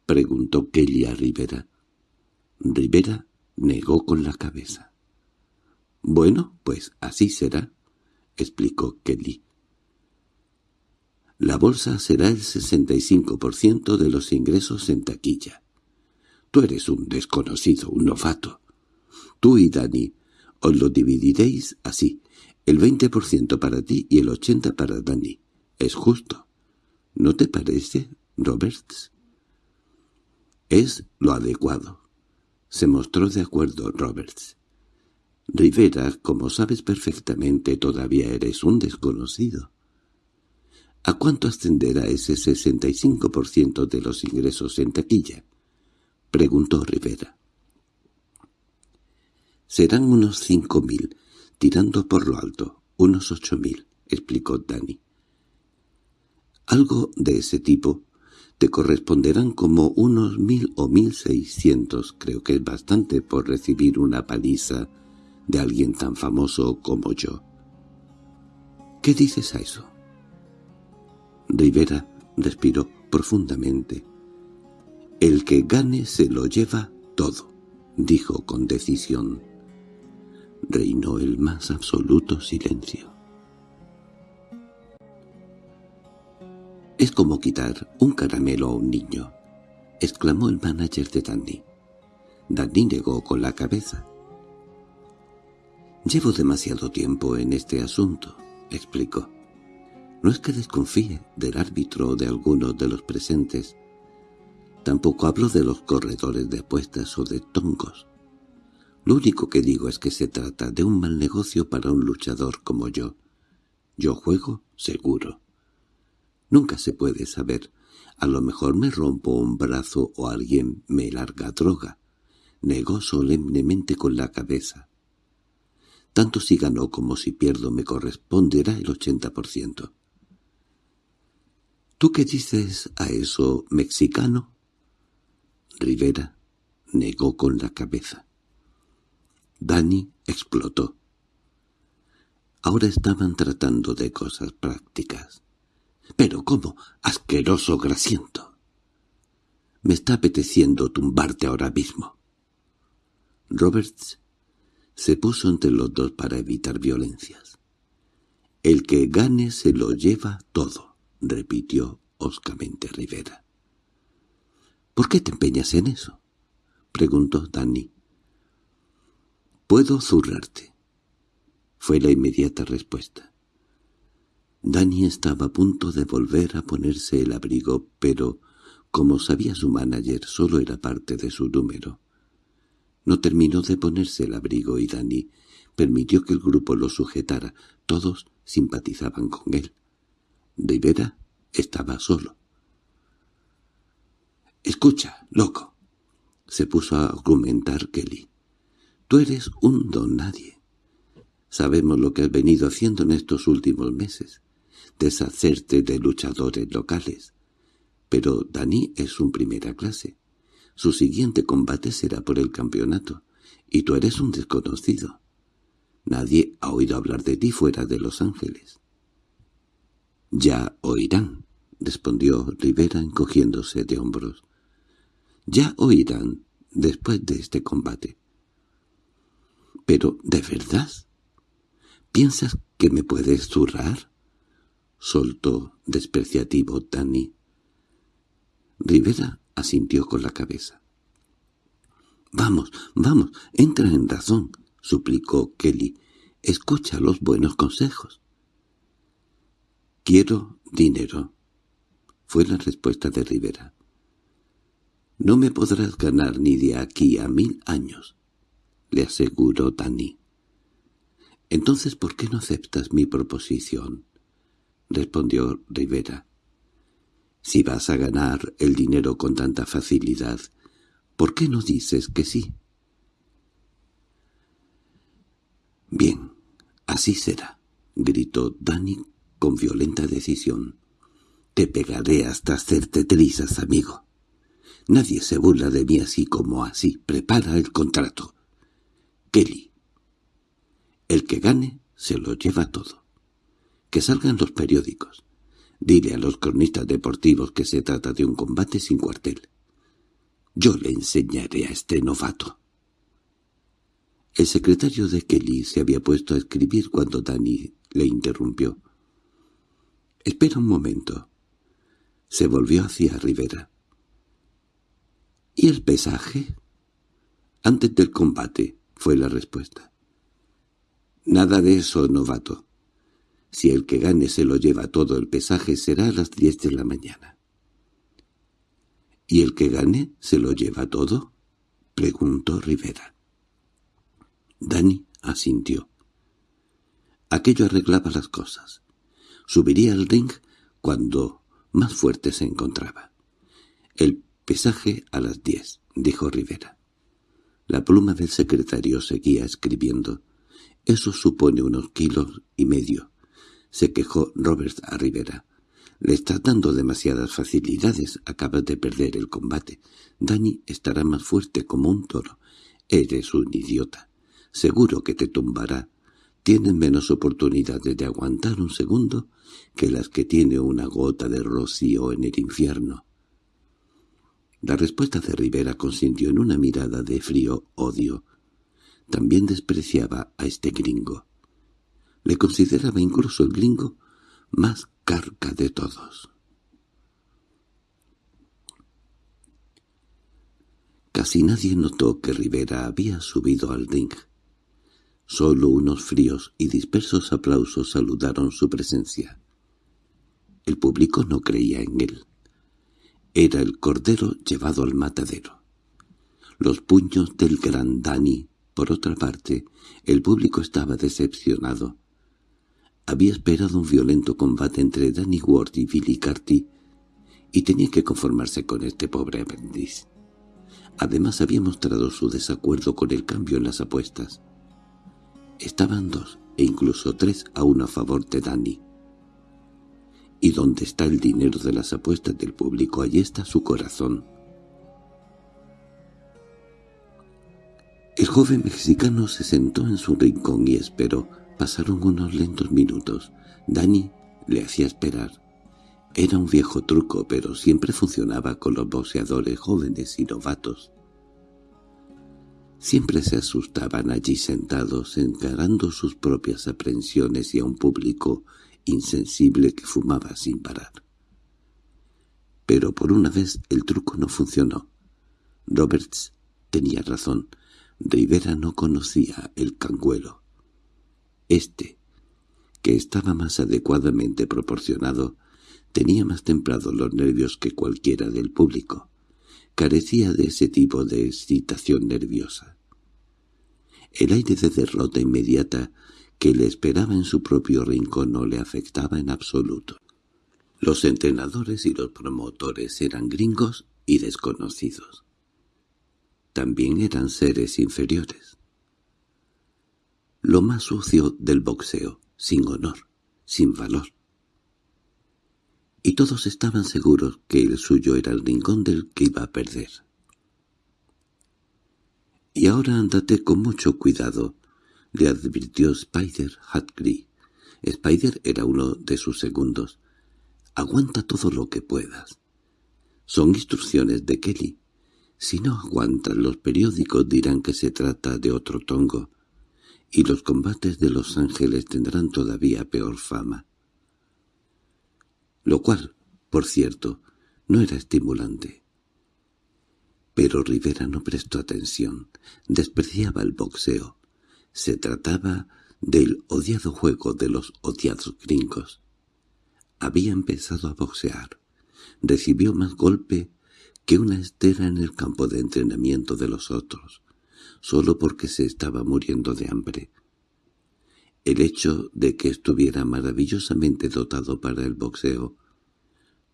Speaker 1: —preguntó Kelly a Rivera. Rivera negó con la cabeza. —Bueno, pues así será —explicó Kelly. La bolsa será el 65% de los ingresos en taquilla. Tú eres un desconocido, un novato. Tú y Dani os lo dividiréis así, el 20% para ti y el 80% para Danny. Es justo. ¿No te parece, Roberts? Es lo adecuado. Se mostró de acuerdo Roberts. Rivera, como sabes perfectamente, todavía eres un desconocido. ¿A cuánto ascenderá ese 65% de los ingresos en taquilla? Preguntó Rivera. Serán unos cinco mil, tirando por lo alto, unos ocho mil, explicó Danny. Algo de ese tipo te corresponderán como unos mil o mil seiscientos, creo que es bastante por recibir una paliza de alguien tan famoso como yo. ¿Qué dices a eso? Rivera respiró profundamente. El que gane se lo lleva todo, dijo con decisión reinó el más absoluto silencio. «Es como quitar un caramelo a un niño», exclamó el manager de Danny. Danny negó con la cabeza. «Llevo demasiado tiempo en este asunto», explicó. «No es que desconfíe del árbitro o de alguno de los presentes. Tampoco hablo de los corredores de apuestas o de tongos. Lo único que digo es que se trata de un mal negocio para un luchador como yo. Yo juego seguro. Nunca se puede saber. A lo mejor me rompo un brazo o alguien me larga droga. Negó solemnemente con la cabeza. Tanto si gano como si pierdo me corresponderá el ochenta por ciento. ¿Tú qué dices a eso, mexicano? Rivera negó con la cabeza. Dani explotó. Ahora estaban tratando de cosas prácticas. —¿Pero cómo? ¡Asqueroso grasiento! Me está apeteciendo tumbarte ahora mismo. Roberts se puso entre los dos para evitar violencias. «El que gane se lo lleva todo», repitió hoscamente Rivera. «¿Por qué te empeñas en eso?» preguntó Danny. —Puedo zurrarte —fue la inmediata respuesta. Dani estaba a punto de volver a ponerse el abrigo, pero, como sabía su manager, solo era parte de su número. No terminó de ponerse el abrigo y Dani permitió que el grupo lo sujetara. Todos simpatizaban con él. Rivera estaba solo. —Escucha, loco —se puso a argumentar Kelly. Tú eres un don nadie. Sabemos lo que has venido haciendo en estos últimos meses. deshacerte de luchadores locales. Pero Dani es un primera clase. Su siguiente combate será por el campeonato, y tú eres un desconocido. Nadie ha oído hablar de ti fuera de Los Ángeles. —Ya oirán —respondió Rivera encogiéndose de hombros. —Ya oirán después de este combate. —¿Pero de verdad? ¿Piensas que me puedes zurrar? —soltó despreciativo Dani. Rivera asintió con la cabeza. —Vamos, vamos, entra en razón —suplicó Kelly—. Escucha los buenos consejos. —Quiero dinero —fue la respuesta de Rivera. —No me podrás ganar ni de aquí a mil años —le aseguró Dani. —Entonces, ¿por qué no aceptas mi proposición? —respondió Rivera. —Si vas a ganar el dinero con tanta facilidad, ¿por qué no dices que sí? —Bien, así será —gritó Dani con violenta decisión. —Te pegaré hasta hacerte trizas, amigo. Nadie se burla de mí así como así. Prepara el contrato. Kelly. El que gane se lo lleva todo. Que salgan los periódicos. Dile a los cronistas deportivos que se trata de un combate sin cuartel. Yo le enseñaré a este novato. El secretario de Kelly se había puesto a escribir cuando Danny le interrumpió. «Espera un momento». Se volvió hacia Rivera. «¿Y el pesaje?» «Antes del combate», fue la respuesta. «Nada de eso, novato. Si el que gane se lo lleva todo el pesaje será a las diez de la mañana». —¿Y el que gane se lo lleva todo? —preguntó Rivera. Dani asintió. Aquello arreglaba las cosas. Subiría al ring cuando más fuerte se encontraba. El pesaje a las diez, dijo Rivera. La pluma del secretario seguía escribiendo. Eso supone unos kilos y medio, se quejó Roberts a Rivera. Le estás dando demasiadas facilidades, acabas de perder el combate. Dani estará más fuerte como un toro. Eres un idiota. Seguro que te tumbará. Tienes menos oportunidades de aguantar un segundo que las que tiene una gota de rocío en el infierno. La respuesta de Rivera consintió en una mirada de frío odio. También despreciaba a este gringo. Le consideraba incluso el gringo más carca de todos. Casi nadie notó que Rivera había subido al ring. Solo unos fríos y dispersos aplausos saludaron su presencia. El público no creía en él. Era el cordero llevado al matadero. Los puños del gran Dani, por otra parte, el público estaba decepcionado. Había esperado un violento combate entre Danny Ward y Billy Carty, y tenía que conformarse con este pobre aprendiz. Además había mostrado su desacuerdo con el cambio en las apuestas. Estaban dos, e incluso tres a uno a favor de Danny. ¿Y dónde está el dinero de las apuestas del público? Allí está su corazón. El joven mexicano se sentó en su rincón y esperó. Pasaron unos lentos minutos. Dani le hacía esperar. Era un viejo truco, pero siempre funcionaba con los boxeadores jóvenes y novatos. Siempre se asustaban allí sentados, encarando sus propias aprensiones y a un público insensible que fumaba sin parar. Pero por una vez el truco no funcionó. Roberts tenía razón. Rivera no conocía el canguelo. Este, que estaba más adecuadamente proporcionado, tenía más templados los nervios que cualquiera del público. Carecía de ese tipo de excitación nerviosa. El aire de derrota inmediata que le esperaba en su propio rincón no le afectaba en absoluto. Los entrenadores y los promotores eran gringos y desconocidos. También eran seres inferiores. Lo más sucio del boxeo, sin honor, sin valor. y todos estaban seguros que el suyo era el rincón del que iba a perder. —Y ahora ándate con mucho cuidado —le advirtió Spider Hatgree. Spider era uno de sus segundos. —Aguanta todo lo que puedas. Son instrucciones de Kelly. Si no aguantan, los periódicos dirán que se trata de otro tongo, y los combates de Los Ángeles tendrán todavía peor fama lo cual, por cierto, no era estimulante. Pero Rivera no prestó atención, despreciaba el boxeo. Se trataba del odiado juego de los odiados gringos. Había empezado a boxear. Recibió más golpe que una estera en el campo de entrenamiento de los otros, solo porque se estaba muriendo de hambre. El hecho de que estuviera maravillosamente dotado para el boxeo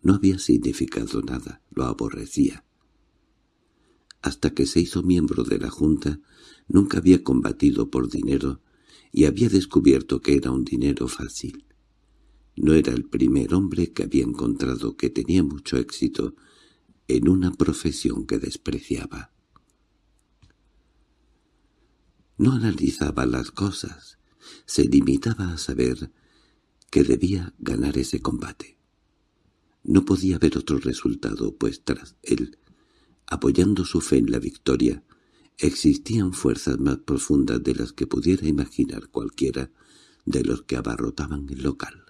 Speaker 1: no había significado nada, lo aborrecía. Hasta que se hizo miembro de la Junta, nunca había combatido por dinero y había descubierto que era un dinero fácil. No era el primer hombre que había encontrado que tenía mucho éxito en una profesión que despreciaba. No analizaba las cosas, se limitaba a saber que debía ganar ese combate. No podía haber otro resultado, pues tras él, apoyando su fe en la victoria, existían fuerzas más profundas de las que pudiera imaginar cualquiera de los que abarrotaban el local.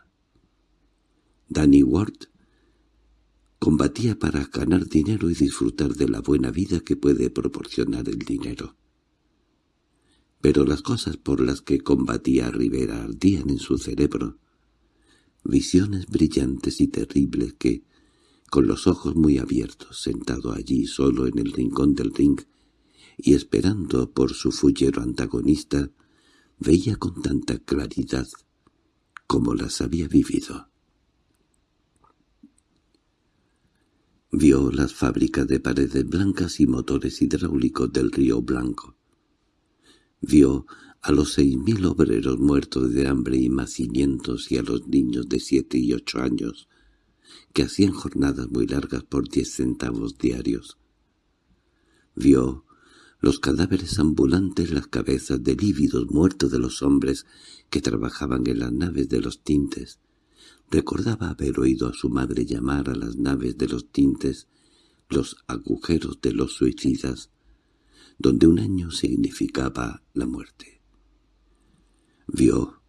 Speaker 1: Danny Ward combatía para ganar dinero y disfrutar de la buena vida que puede proporcionar el dinero. Pero las cosas por las que combatía Rivera ardían en su cerebro, visiones brillantes y terribles que, con los ojos muy abiertos, sentado allí solo en el rincón del ring y esperando por su fullero antagonista, veía con tanta claridad como las había vivido. Vio las fábricas de paredes blancas y motores hidráulicos del río Blanco. Vio a los seis mil obreros muertos de hambre y macimientos y a los niños de siete y ocho años, que hacían jornadas muy largas por diez centavos diarios. Vio los cadáveres ambulantes, las cabezas de lívidos muertos de los hombres que trabajaban en las naves de los tintes. Recordaba haber oído a su madre llamar a las naves de los tintes los agujeros de los suicidas, donde un año significaba la muerte. Vio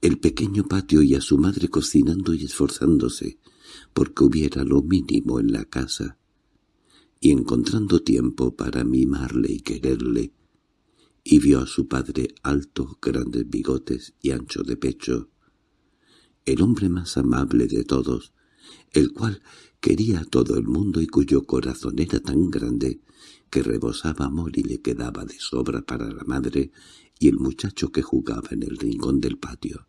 Speaker 1: el pequeño patio y a su madre cocinando y esforzándose porque hubiera lo mínimo en la casa, y encontrando tiempo para mimarle y quererle, y vio a su padre alto, grandes bigotes y ancho de pecho, el hombre más amable de todos, el cual quería a todo el mundo y cuyo corazón era tan grande que rebosaba amor y le quedaba de sobra para la madre y el muchacho que jugaba en el rincón del patio.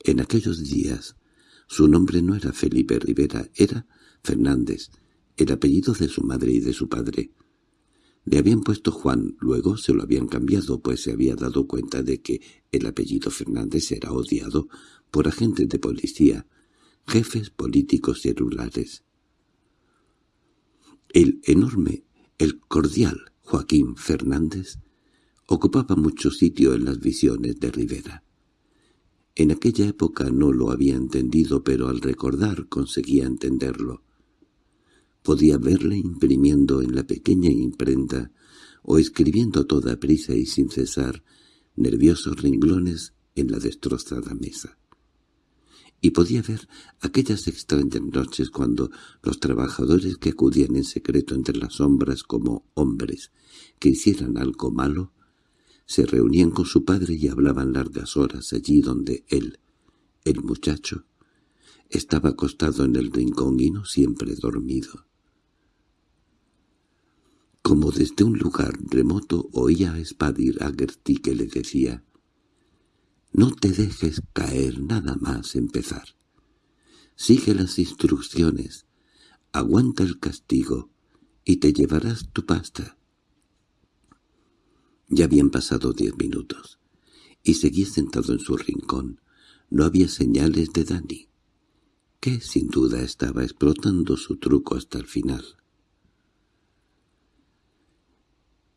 Speaker 1: En aquellos días su nombre no era Felipe Rivera, era Fernández, el apellido de su madre y de su padre. Le habían puesto Juan, luego se lo habían cambiado, pues se había dado cuenta de que el apellido Fernández era odiado por agentes de policía, jefes políticos y rurales. El enorme, el cordial Joaquín Fernández ocupaba mucho sitio en las visiones de Rivera. En aquella época no lo había entendido, pero al recordar conseguía entenderlo. Podía verle imprimiendo en la pequeña imprenta o escribiendo toda prisa y sin cesar nerviosos renglones en la destrozada mesa. Y podía ver aquellas extrañas noches cuando los trabajadores que acudían en secreto entre las sombras como hombres que hicieran algo malo se reunían con su padre y hablaban largas horas allí donde él, el muchacho, estaba acostado en el rincón y no siempre dormido. Como desde un lugar remoto oía a Spadir a Gertie que le decía «No te dejes caer nada más empezar. Sigue las instrucciones, aguanta el castigo y te llevarás tu pasta». Ya habían pasado diez minutos, y seguía sentado en su rincón. No había señales de Dani. que sin duda estaba explotando su truco hasta el final.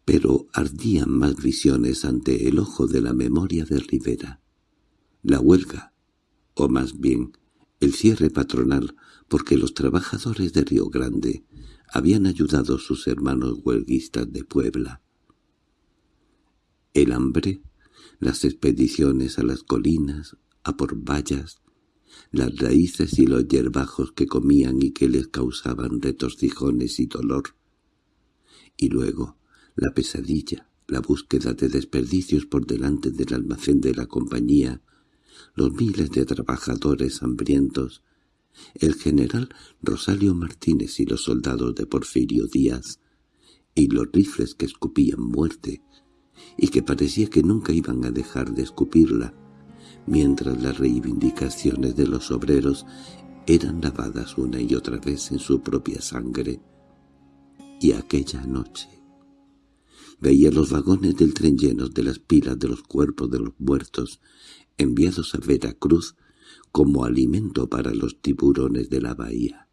Speaker 1: Pero ardían más visiones ante el ojo de la memoria de Rivera. La huelga, o más bien el cierre patronal, porque los trabajadores de Río Grande habían ayudado a sus hermanos huelguistas de Puebla. El hambre, las expediciones a las colinas, a por vallas, las raíces y los hierbajos que comían y que les causaban retorcijones y dolor. Y luego, la pesadilla, la búsqueda de desperdicios por delante del almacén de la compañía, los miles de trabajadores hambrientos, el general Rosalio Martínez y los soldados de Porfirio Díaz, y los rifles que escupían muerte, y que parecía que nunca iban a dejar de escupirla, mientras las reivindicaciones de los obreros eran lavadas una y otra vez en su propia sangre. Y aquella noche veía los vagones del tren llenos de las pilas de los cuerpos de los muertos enviados a Veracruz como alimento para los tiburones de la bahía.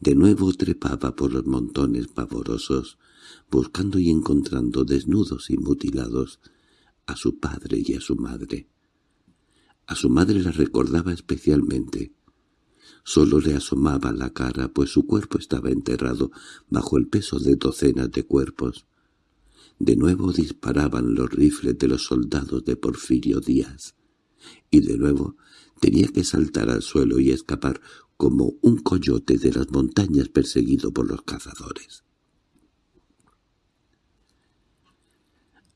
Speaker 1: De nuevo trepaba por los montones pavorosos, buscando y encontrando desnudos y mutilados a su padre y a su madre. A su madre la recordaba especialmente. Solo le asomaba la cara, pues su cuerpo estaba enterrado bajo el peso de docenas de cuerpos. De nuevo disparaban los rifles de los soldados de Porfirio Díaz, y de nuevo tenía que saltar al suelo y escapar como un coyote de las montañas perseguido por los cazadores.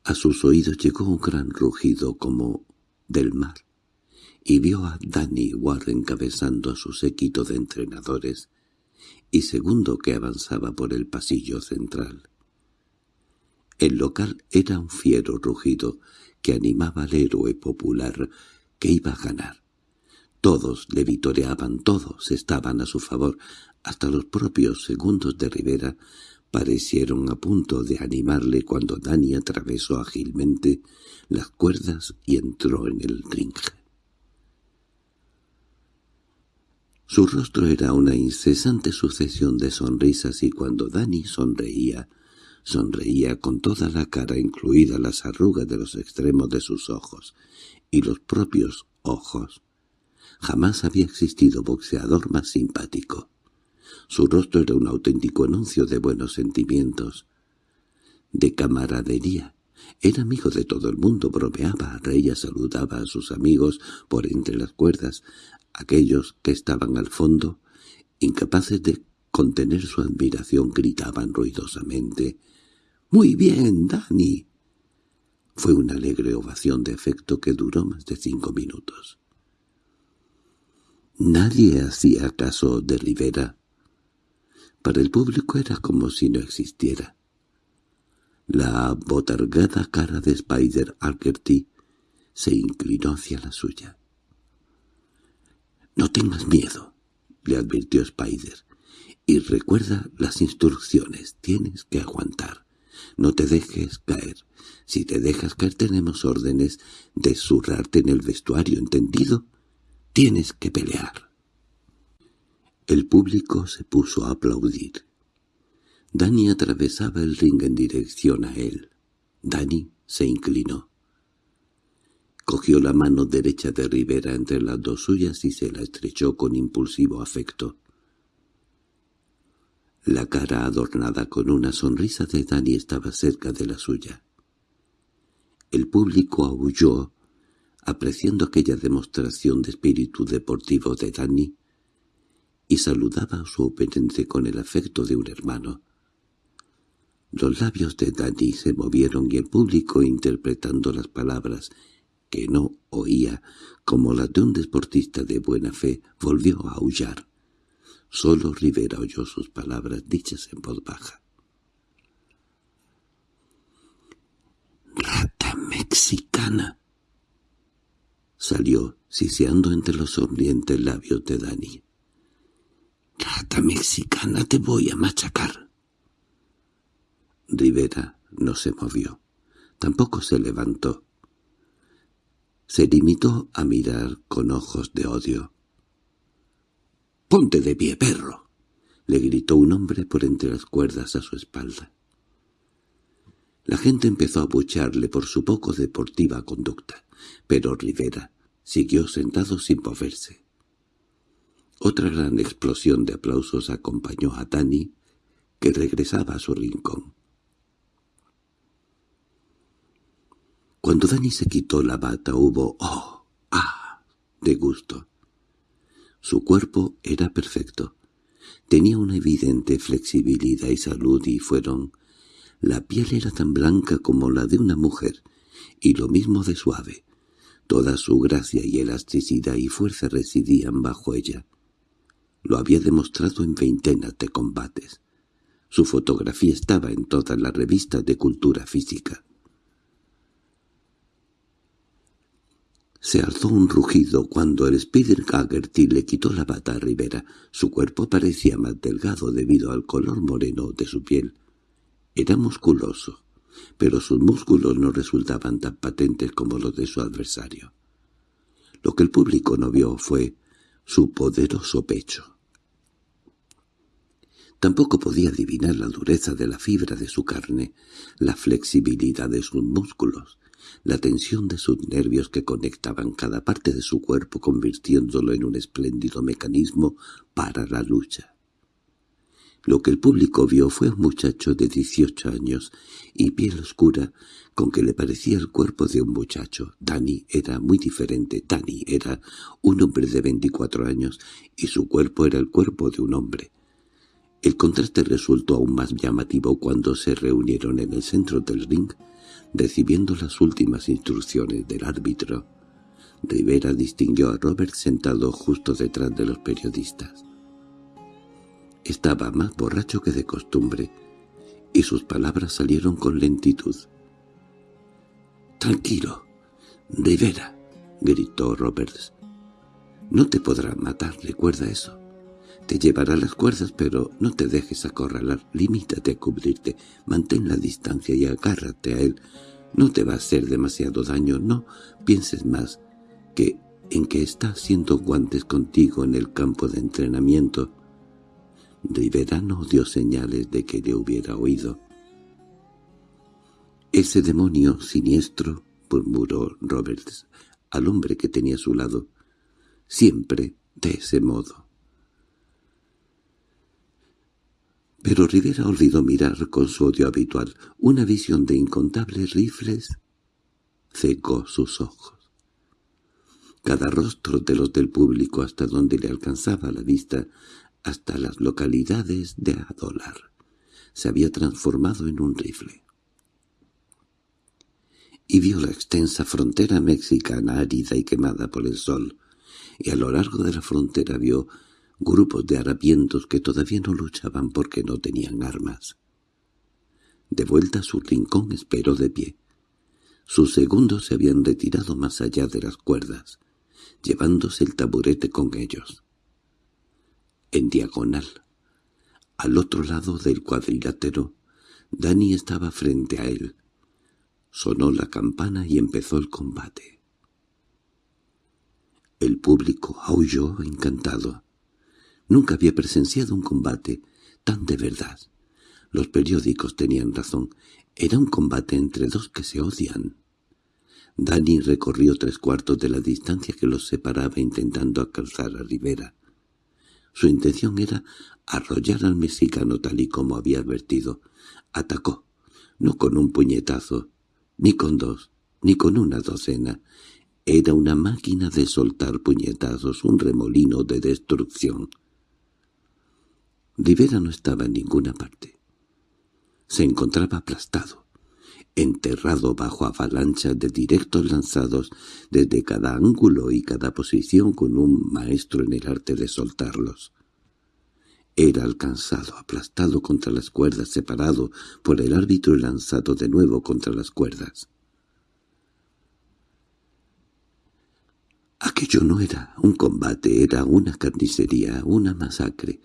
Speaker 1: A sus oídos llegó un gran rugido como del mar, y vio a Danny Ward encabezando a su séquito de entrenadores, y segundo que avanzaba por el pasillo central. El local era un fiero rugido que animaba al héroe popular que iba a ganar. Todos le vitoreaban, todos estaban a su favor, hasta los propios segundos de Rivera parecieron a punto de animarle cuando Dani atravesó ágilmente las cuerdas y entró en el ring. Su rostro era una incesante sucesión de sonrisas y cuando Dani sonreía, sonreía con toda la cara incluida las arrugas de los extremos de sus ojos y los propios ojos. Jamás había existido boxeador más simpático. Su rostro era un auténtico anuncio de buenos sentimientos, de camaradería. Era amigo de todo el mundo, bromeaba, reía, saludaba a sus amigos por entre las cuerdas, aquellos que estaban al fondo, incapaces de contener su admiración, gritaban ruidosamente «¡Muy bien, Dani!». Fue una alegre ovación de efecto que duró más de cinco minutos. Nadie hacía caso de Rivera. Para el público era como si no existiera. La botargada cara de Spider Alkerty se inclinó hacia la suya. «No tengas miedo», le advirtió Spider, «y recuerda las instrucciones, tienes que aguantar. No te dejes caer. Si te dejas caer tenemos órdenes de zurrarte en el vestuario, ¿entendido? Tienes que pelear». El público se puso a aplaudir. Dani atravesaba el ring en dirección a él. Dani se inclinó. Cogió la mano derecha de Rivera entre las dos suyas y se la estrechó con impulsivo afecto. La cara adornada con una sonrisa de Dani estaba cerca de la suya. El público aulló, apreciando aquella demostración de espíritu deportivo de Dani, y saludaba a su oponente con el afecto de un hermano. Los labios de Dani se movieron y el público, interpretando las palabras que no oía como las de un deportista de buena fe, volvió a aullar. Solo Rivera oyó sus palabras dichas en voz baja. —¡Rata mexicana! Salió, siseando entre los sonrientes labios de Dani. —¡Rata mexicana, te voy a machacar! Rivera no se movió. Tampoco se levantó. Se limitó a mirar con ojos de odio. —¡Ponte de pie, perro! —le gritó un hombre por entre las cuerdas a su espalda. La gente empezó a bucharle por su poco deportiva conducta, pero Rivera siguió sentado sin moverse. Otra gran explosión de aplausos acompañó a Dani, que regresaba a su rincón. Cuando Dani se quitó la bata hubo «¡oh! ¡ah!» de gusto. Su cuerpo era perfecto. Tenía una evidente flexibilidad y salud y fueron... La piel era tan blanca como la de una mujer, y lo mismo de suave. Toda su gracia y elasticidad y fuerza residían bajo ella. Lo había demostrado en veintenas de combates. Su fotografía estaba en todas las revistas de cultura física. Se alzó un rugido cuando el Spider Gaggerty le quitó la bata a Rivera. Su cuerpo parecía más delgado debido al color moreno de su piel. Era musculoso, pero sus músculos no resultaban tan patentes como los de su adversario. Lo que el público no vio fue su poderoso pecho. Tampoco podía adivinar la dureza de la fibra de su carne, la flexibilidad de sus músculos, la tensión de sus nervios que conectaban cada parte de su cuerpo convirtiéndolo en un espléndido mecanismo para la lucha. Lo que el público vio fue un muchacho de dieciocho años y piel oscura con que le parecía el cuerpo de un muchacho. Danny era muy diferente. Danny era un hombre de veinticuatro años y su cuerpo era el cuerpo de un hombre. El contraste resultó aún más llamativo cuando se reunieron en el centro del ring Recibiendo las últimas instrucciones del árbitro, Rivera distinguió a Robert sentado justo detrás de los periodistas. Estaba más borracho que de costumbre, y sus palabras salieron con lentitud. «Tranquilo, Rivera», gritó Roberts. «No te podrá matar, recuerda eso. Te llevará las cuerdas, pero no te dejes acorralar. Limítate a cubrirte, mantén la distancia y agárrate a él. No te va a hacer demasiado daño, no pienses más que en que está haciendo guantes contigo en el campo de entrenamiento. Rivera no dio señales de que le hubiera oído. «Ese demonio siniestro», murmuró Roberts al hombre que tenía a su lado, «siempre de ese modo». Pero Rivera olvidó mirar con su odio habitual. Una visión de incontables rifles cegó sus ojos. Cada rostro de los del público hasta donde le alcanzaba la vista, hasta las localidades de Adolar, se había transformado en un rifle. Y vio la extensa frontera mexicana árida y quemada por el sol, y a lo largo de la frontera vio grupos de harapientos que todavía no luchaban porque no tenían armas. De vuelta a su rincón esperó de pie. Sus segundos se habían retirado más allá de las cuerdas, llevándose el taburete con ellos. En diagonal, al otro lado del cuadrilátero, Dani estaba frente a él. Sonó la campana y empezó el combate. El público aulló encantado. Nunca había presenciado un combate tan de verdad. Los periódicos tenían razón. Era un combate entre dos que se odian. Dani recorrió tres cuartos de la distancia que los separaba intentando alcanzar a Rivera. Su intención era arrollar al mexicano tal y como había advertido. Atacó, no con un puñetazo, ni con dos, ni con una docena. Era una máquina de soltar puñetazos, un remolino de destrucción. Rivera no estaba en ninguna parte. Se encontraba aplastado, enterrado bajo avalanchas de directos lanzados desde cada ángulo y cada posición con un maestro en el arte de soltarlos. Era alcanzado, aplastado contra las cuerdas, separado por el árbitro y lanzado de nuevo contra las cuerdas. Aquello no era un combate, era una carnicería, una masacre.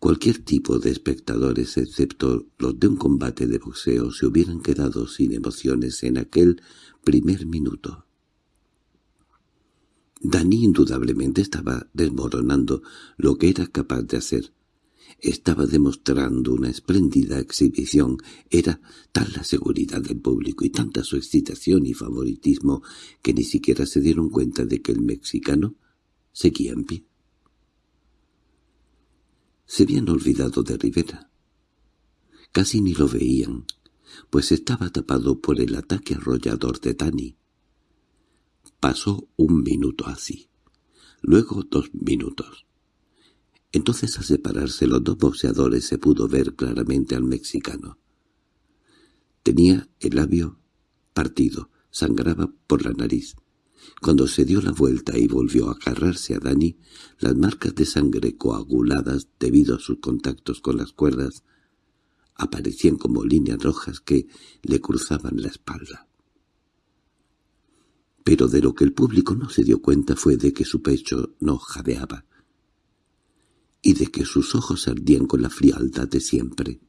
Speaker 1: Cualquier tipo de espectadores, excepto los de un combate de boxeo, se hubieran quedado sin emociones en aquel primer minuto. Dani indudablemente estaba desmoronando lo que era capaz de hacer. Estaba demostrando una espléndida exhibición. Era tal la seguridad del público y tanta su excitación y favoritismo que ni siquiera se dieron cuenta de que el mexicano seguía en pie. Se habían olvidado de Rivera. Casi ni lo veían, pues estaba tapado por el ataque arrollador de Dani. Pasó un minuto así, luego dos minutos. Entonces al separarse los dos boxeadores se pudo ver claramente al mexicano. Tenía el labio partido, sangraba por la nariz. Cuando se dio la vuelta y volvió a agarrarse a Dani, las marcas de sangre coaguladas debido a sus contactos con las cuerdas aparecían como líneas rojas que le cruzaban la espalda. Pero de lo que el público no se dio cuenta fue de que su pecho no jadeaba y de que sus ojos ardían con la frialdad de siempre.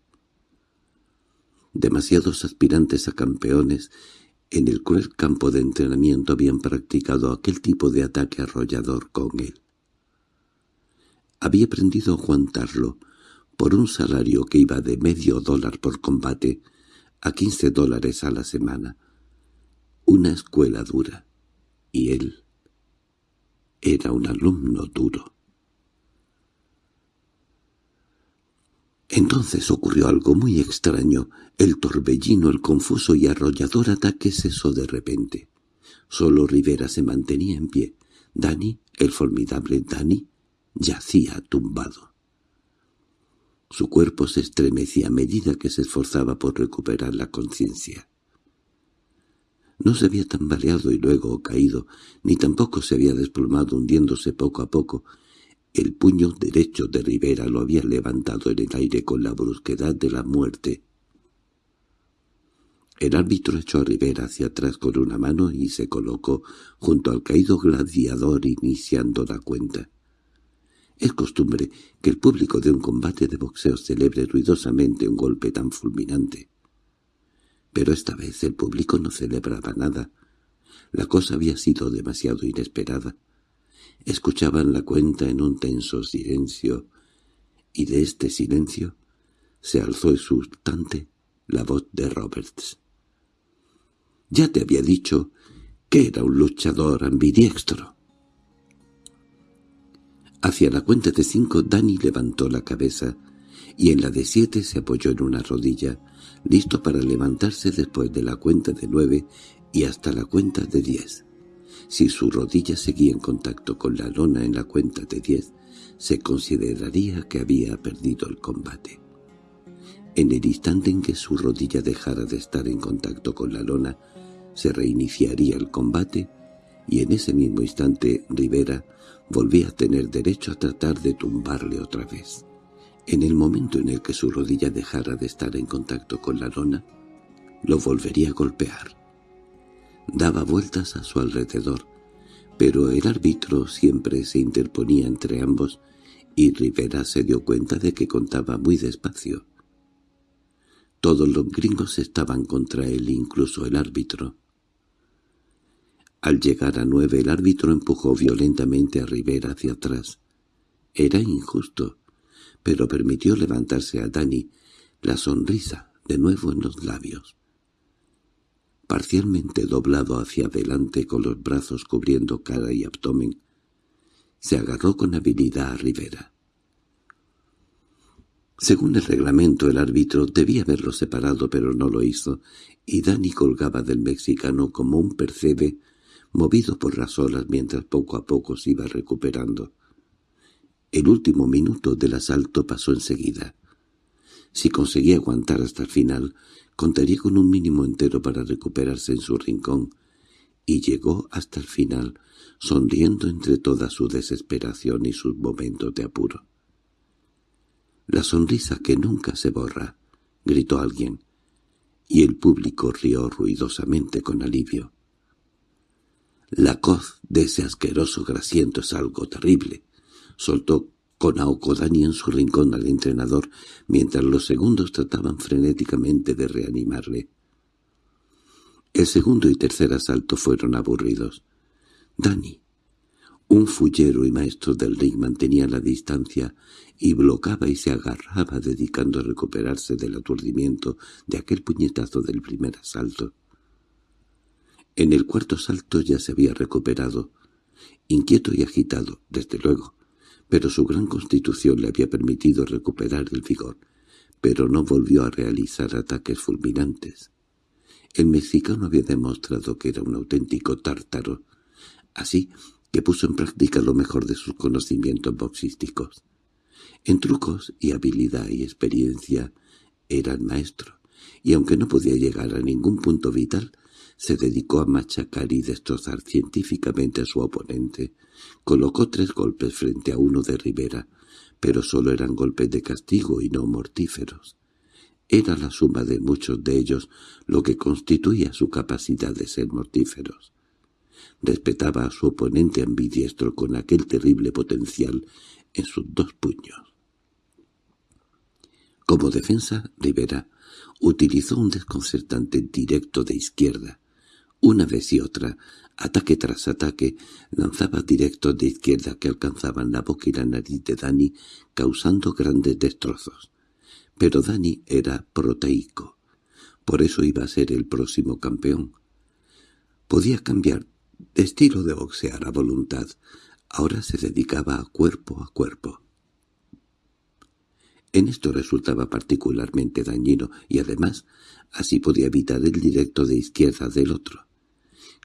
Speaker 1: Demasiados aspirantes a campeones en el cruel campo de entrenamiento habían practicado aquel tipo de ataque arrollador con él. Había aprendido a aguantarlo por un salario que iba de medio dólar por combate a quince dólares a la semana. Una escuela dura. Y él era un alumno duro. Entonces ocurrió algo muy extraño. El torbellino, el confuso y arrollador ataque cesó de repente. Solo Rivera se mantenía en pie. Dani, el formidable Dani, yacía tumbado. Su cuerpo se estremecía a medida que se esforzaba por recuperar la conciencia. No se había tambaleado y luego caído, ni tampoco se había desplomado hundiéndose poco a poco, el puño derecho de Rivera lo había levantado en el aire con la brusquedad de la muerte. El árbitro echó a Rivera hacia atrás con una mano y se colocó junto al caído gladiador iniciando la cuenta. Es costumbre que el público de un combate de boxeo celebre ruidosamente un golpe tan fulminante. Pero esta vez el público no celebraba nada. La cosa había sido demasiado inesperada. Escuchaban la cuenta en un tenso silencio, y de este silencio se alzó exultante la voz de Roberts. «Ya te había dicho que era un luchador ambidiestro». Hacia la cuenta de cinco Danny levantó la cabeza y en la de siete se apoyó en una rodilla, listo para levantarse después de la cuenta de nueve y hasta la cuenta de diez. Si su rodilla seguía en contacto con la lona en la cuenta de diez, se consideraría que había perdido el combate. En el instante en que su rodilla dejara de estar en contacto con la lona, se reiniciaría el combate y en ese mismo instante Rivera volvía a tener derecho a tratar de tumbarle otra vez. En el momento en el que su rodilla dejara de estar en contacto con la lona, lo volvería a golpear daba vueltas a su alrededor, pero el árbitro siempre se interponía entre ambos y Rivera se dio cuenta de que contaba muy despacio. Todos los gringos estaban contra él, incluso el árbitro. Al llegar a nueve el árbitro empujó violentamente a Rivera hacia atrás. Era injusto, pero permitió levantarse a Dani, la sonrisa de nuevo en los labios parcialmente doblado hacia adelante con los brazos cubriendo cara y abdomen, se agarró con habilidad a Rivera. Según el reglamento, el árbitro debía haberlo separado, pero no lo hizo, y Dani colgaba del mexicano como un percebe movido por las olas mientras poco a poco se iba recuperando. El último minuto del asalto pasó enseguida. Si conseguía aguantar hasta el final, Contaría con un mínimo entero para recuperarse en su rincón, y llegó hasta el final, sonriendo entre toda su desesperación y sus momentos de apuro. «La sonrisa que nunca se borra», gritó alguien, y el público rió ruidosamente con alivio. «La coz de ese asqueroso grasiento es algo terrible», soltó con Aokodani en su rincón al entrenador, mientras los segundos trataban frenéticamente de reanimarle. El segundo y tercer asalto fueron aburridos. Dani, Un fullero y maestro del ring mantenía la distancia y bloqueaba y se agarraba dedicando a recuperarse del aturdimiento de aquel puñetazo del primer asalto. En el cuarto salto ya se había recuperado, inquieto y agitado, desde luego, pero su gran constitución le había permitido recuperar el vigor, pero no volvió a realizar ataques fulminantes. El mexicano había demostrado que era un auténtico tártaro, así que puso en práctica lo mejor de sus conocimientos boxísticos. En trucos y habilidad y experiencia era el maestro, y aunque no podía llegar a ningún punto vital, se dedicó a machacar y destrozar científicamente a su oponente. Colocó tres golpes frente a uno de Rivera, pero solo eran golpes de castigo y no mortíferos. Era la suma de muchos de ellos lo que constituía su capacidad de ser mortíferos. Respetaba a su oponente ambidiestro con aquel terrible potencial en sus dos puños. Como defensa, Rivera utilizó un desconcertante directo de izquierda, una vez y otra, ataque tras ataque, lanzaba directos de izquierda que alcanzaban la boca y la nariz de Dani, causando grandes destrozos. Pero Dani era proteico. Por eso iba a ser el próximo campeón. Podía cambiar de estilo de boxear a voluntad. Ahora se dedicaba a cuerpo a cuerpo. En esto resultaba particularmente dañino y además así podía evitar el directo de izquierda del otro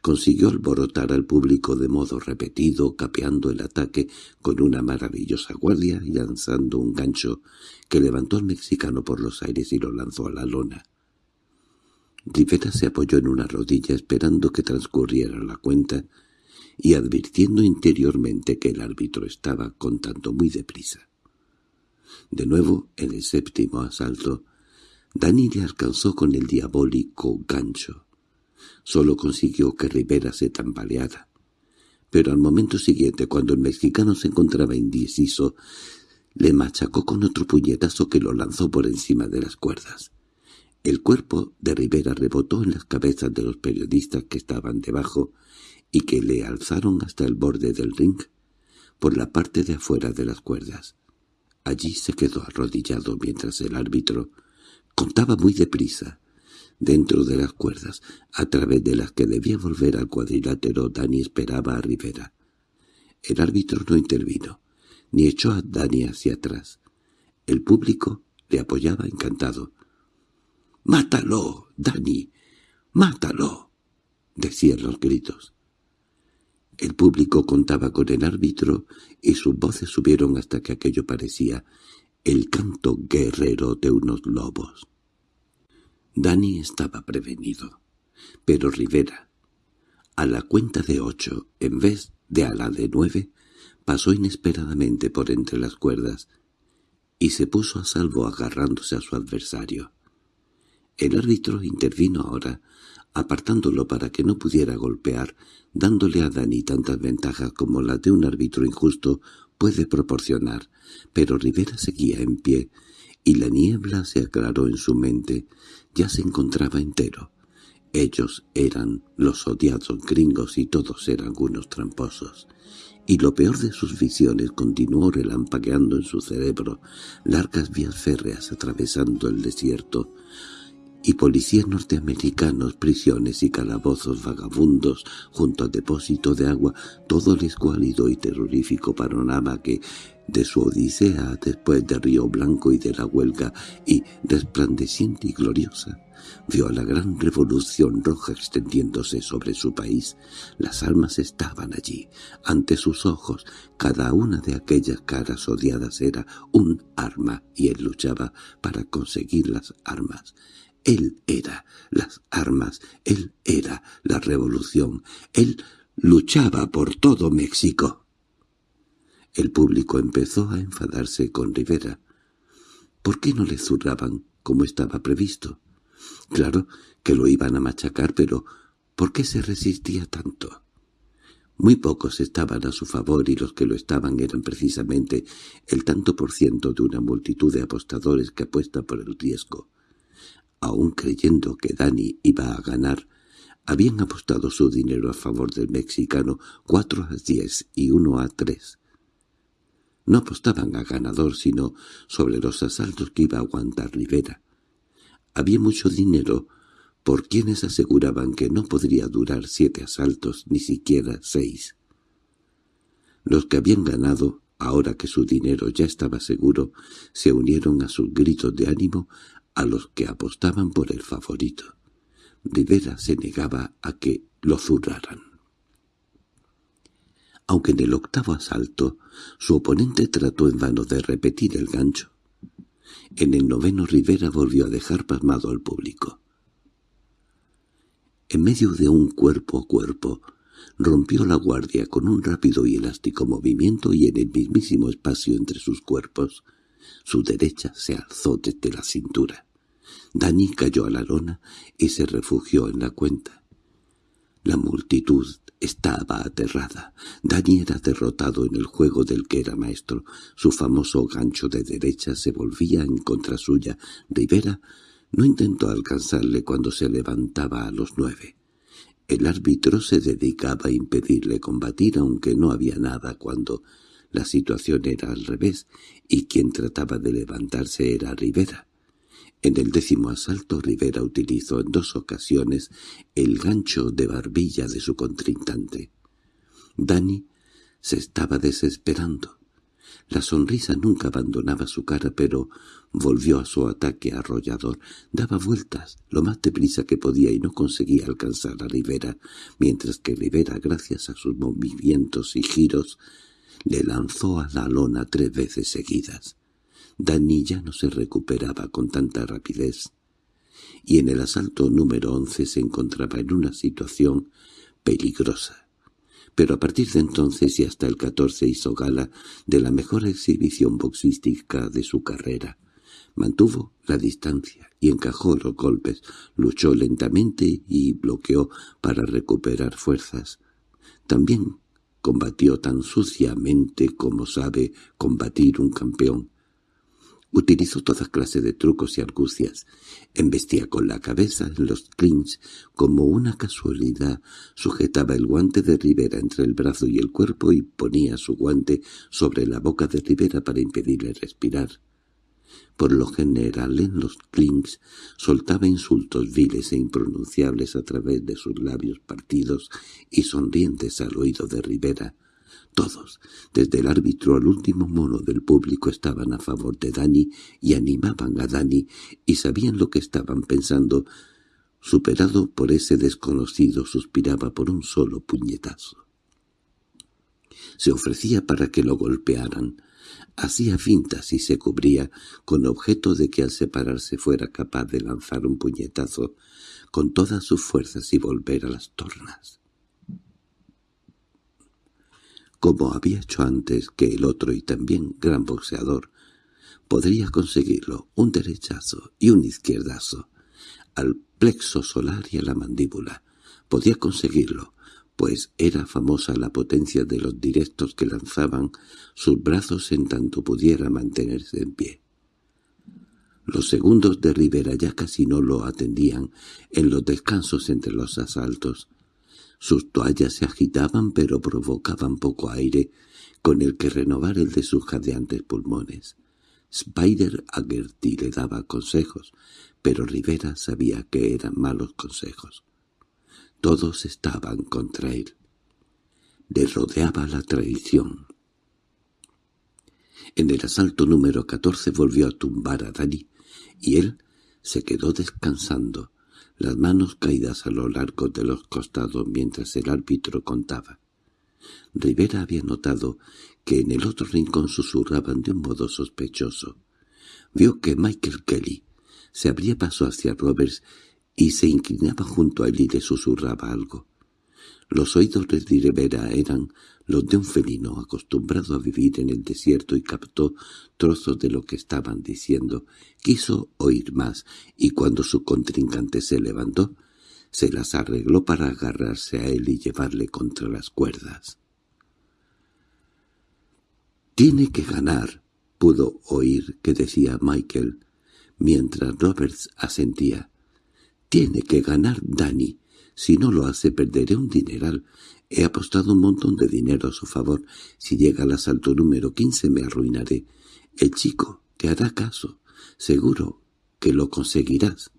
Speaker 1: consiguió alborotar al público de modo repetido, capeando el ataque con una maravillosa guardia y lanzando un gancho que levantó al mexicano por los aires y lo lanzó a la lona. Rivera se apoyó en una rodilla esperando que transcurriera la cuenta y advirtiendo interiormente que el árbitro estaba contando muy deprisa. De nuevo, en el séptimo asalto, Dani le alcanzó con el diabólico gancho. Solo consiguió que Rivera se tambaleara. Pero al momento siguiente, cuando el mexicano se encontraba indeciso, le machacó con otro puñetazo que lo lanzó por encima de las cuerdas. El cuerpo de Rivera rebotó en las cabezas de los periodistas que estaban debajo y que le alzaron hasta el borde del ring, por la parte de afuera de las cuerdas. Allí se quedó arrodillado mientras el árbitro contaba muy deprisa, dentro de las cuerdas, a través de las que debía volver al cuadrilátero Dani esperaba a Rivera. El árbitro no intervino, ni echó a Dani hacia atrás. El público le apoyaba encantado. —¡Mátalo, Dani! ¡Mátalo! —decían los gritos. El público contaba con el árbitro y sus voces subieron hasta que aquello parecía el canto guerrero de unos lobos. Dani estaba prevenido, pero Rivera, a la cuenta de ocho, en vez de a la de nueve, pasó inesperadamente por entre las cuerdas y se puso a salvo agarrándose a su adversario. El árbitro intervino ahora, apartándolo para que no pudiera golpear, dándole a Dani tantas ventajas como la de un árbitro injusto puede proporcionar, pero Rivera seguía en pie, y la niebla se aclaró en su mente, ya se encontraba entero. Ellos eran los odiados gringos y todos eran unos tramposos. Y lo peor de sus visiones continuó relampagueando en su cerebro, largas vías férreas atravesando el desierto, y policías norteamericanos, prisiones y calabozos vagabundos junto al depósito de agua, todo el escuálido y terrorífico panorama que, de su odisea después de Río Blanco y de la huelga, y resplandeciente y gloriosa, vio a la gran revolución roja extendiéndose sobre su país. Las armas estaban allí, ante sus ojos. Cada una de aquellas caras odiadas era un arma, y él luchaba para conseguir las armas. Él era las armas, él era la revolución, él luchaba por todo México. El público empezó a enfadarse con Rivera. ¿Por qué no le zurraban como estaba previsto? Claro que lo iban a machacar, pero ¿por qué se resistía tanto? Muy pocos estaban a su favor y los que lo estaban eran precisamente el tanto por ciento de una multitud de apostadores que apuesta por el riesgo aún creyendo que Dani iba a ganar, Habían apostado su dinero a favor del mexicano cuatro a diez y uno a tres. No apostaban a ganador, sino sobre los asaltos que iba a aguantar Rivera. Había mucho dinero por quienes aseguraban que no podría durar siete asaltos, ni siquiera seis. Los que habían ganado, ahora que su dinero ya estaba seguro, se unieron a sus gritos de ánimo a los que apostaban por el favorito. Rivera se negaba a que lo zurraran. Aunque en el octavo asalto su oponente trató en vano de repetir el gancho, en el noveno Rivera volvió a dejar pasmado al público. En medio de un cuerpo a cuerpo, rompió la guardia con un rápido y elástico movimiento y en el mismísimo espacio entre sus cuerpos, su derecha se alzó desde la cintura. Dani cayó a la lona y se refugió en la cuenta. La multitud estaba aterrada. Dani era derrotado en el juego del que era maestro. Su famoso gancho de derecha se volvía en contra suya. Rivera no intentó alcanzarle cuando se levantaba a los nueve. El árbitro se dedicaba a impedirle combatir aunque no había nada cuando la situación era al revés y quien trataba de levantarse era Rivera. En el décimo asalto Rivera utilizó en dos ocasiones el gancho de barbilla de su contrincante. Dani se estaba desesperando. La sonrisa nunca abandonaba su cara, pero volvió a su ataque arrollador. Daba vueltas lo más deprisa que podía y no conseguía alcanzar a Rivera, mientras que Rivera, gracias a sus movimientos y giros, le lanzó a la lona tres veces seguidas. Dani ya no se recuperaba con tanta rapidez, y en el asalto número once se encontraba en una situación peligrosa. Pero a partir de entonces y hasta el catorce hizo gala de la mejor exhibición boxística de su carrera. Mantuvo la distancia y encajó los golpes, luchó lentamente y bloqueó para recuperar fuerzas. También combatió tan suciamente como sabe combatir un campeón. Utilizó toda clase de trucos y argucias. Embestía con la cabeza en los clinch como una casualidad. Sujetaba el guante de Rivera entre el brazo y el cuerpo y ponía su guante sobre la boca de Rivera para impedirle respirar. Por lo general en los clinks soltaba insultos viles e impronunciables a través de sus labios partidos y sonrientes al oído de Rivera, todos, desde el árbitro al último mono del público, estaban a favor de Dani y animaban a Dani y sabían lo que estaban pensando. Superado por ese desconocido, suspiraba por un solo puñetazo. Se ofrecía para que lo golpearan. Hacía fintas y se cubría, con objeto de que al separarse fuera capaz de lanzar un puñetazo con todas sus fuerzas y volver a las tornas como había hecho antes que el otro y también gran boxeador, podría conseguirlo, un derechazo y un izquierdazo, al plexo solar y a la mandíbula. Podía conseguirlo, pues era famosa la potencia de los directos que lanzaban sus brazos en tanto pudiera mantenerse en pie. Los segundos de Rivera ya casi no lo atendían en los descansos entre los asaltos, sus toallas se agitaban pero provocaban poco aire con el que renovar el de sus jadeantes pulmones. Spider Aggerty le daba consejos, pero Rivera sabía que eran malos consejos. Todos estaban contra él. Le rodeaba la traición. En el asalto número catorce volvió a tumbar a Dani, y él se quedó descansando, las manos caídas a lo largo de los costados mientras el árbitro contaba. Rivera había notado que en el otro rincón susurraban de un modo sospechoso. Vio que Michael Kelly se abría paso hacia Roberts y se inclinaba junto a él y le susurraba algo. Los oídos de Rivera eran los de un felino acostumbrado a vivir en el desierto y captó trozos de lo que estaban diciendo. Quiso oír más, y cuando su contrincante se levantó, se las arregló para agarrarse a él y llevarle contra las cuerdas. «Tiene que ganar», pudo oír que decía Michael, mientras Roberts asentía. «Tiene que ganar Danny. Si no lo hace perderé un dineral. He apostado un montón de dinero a su favor. Si llega al asalto número quince me arruinaré. El chico te hará caso. Seguro que lo conseguirás.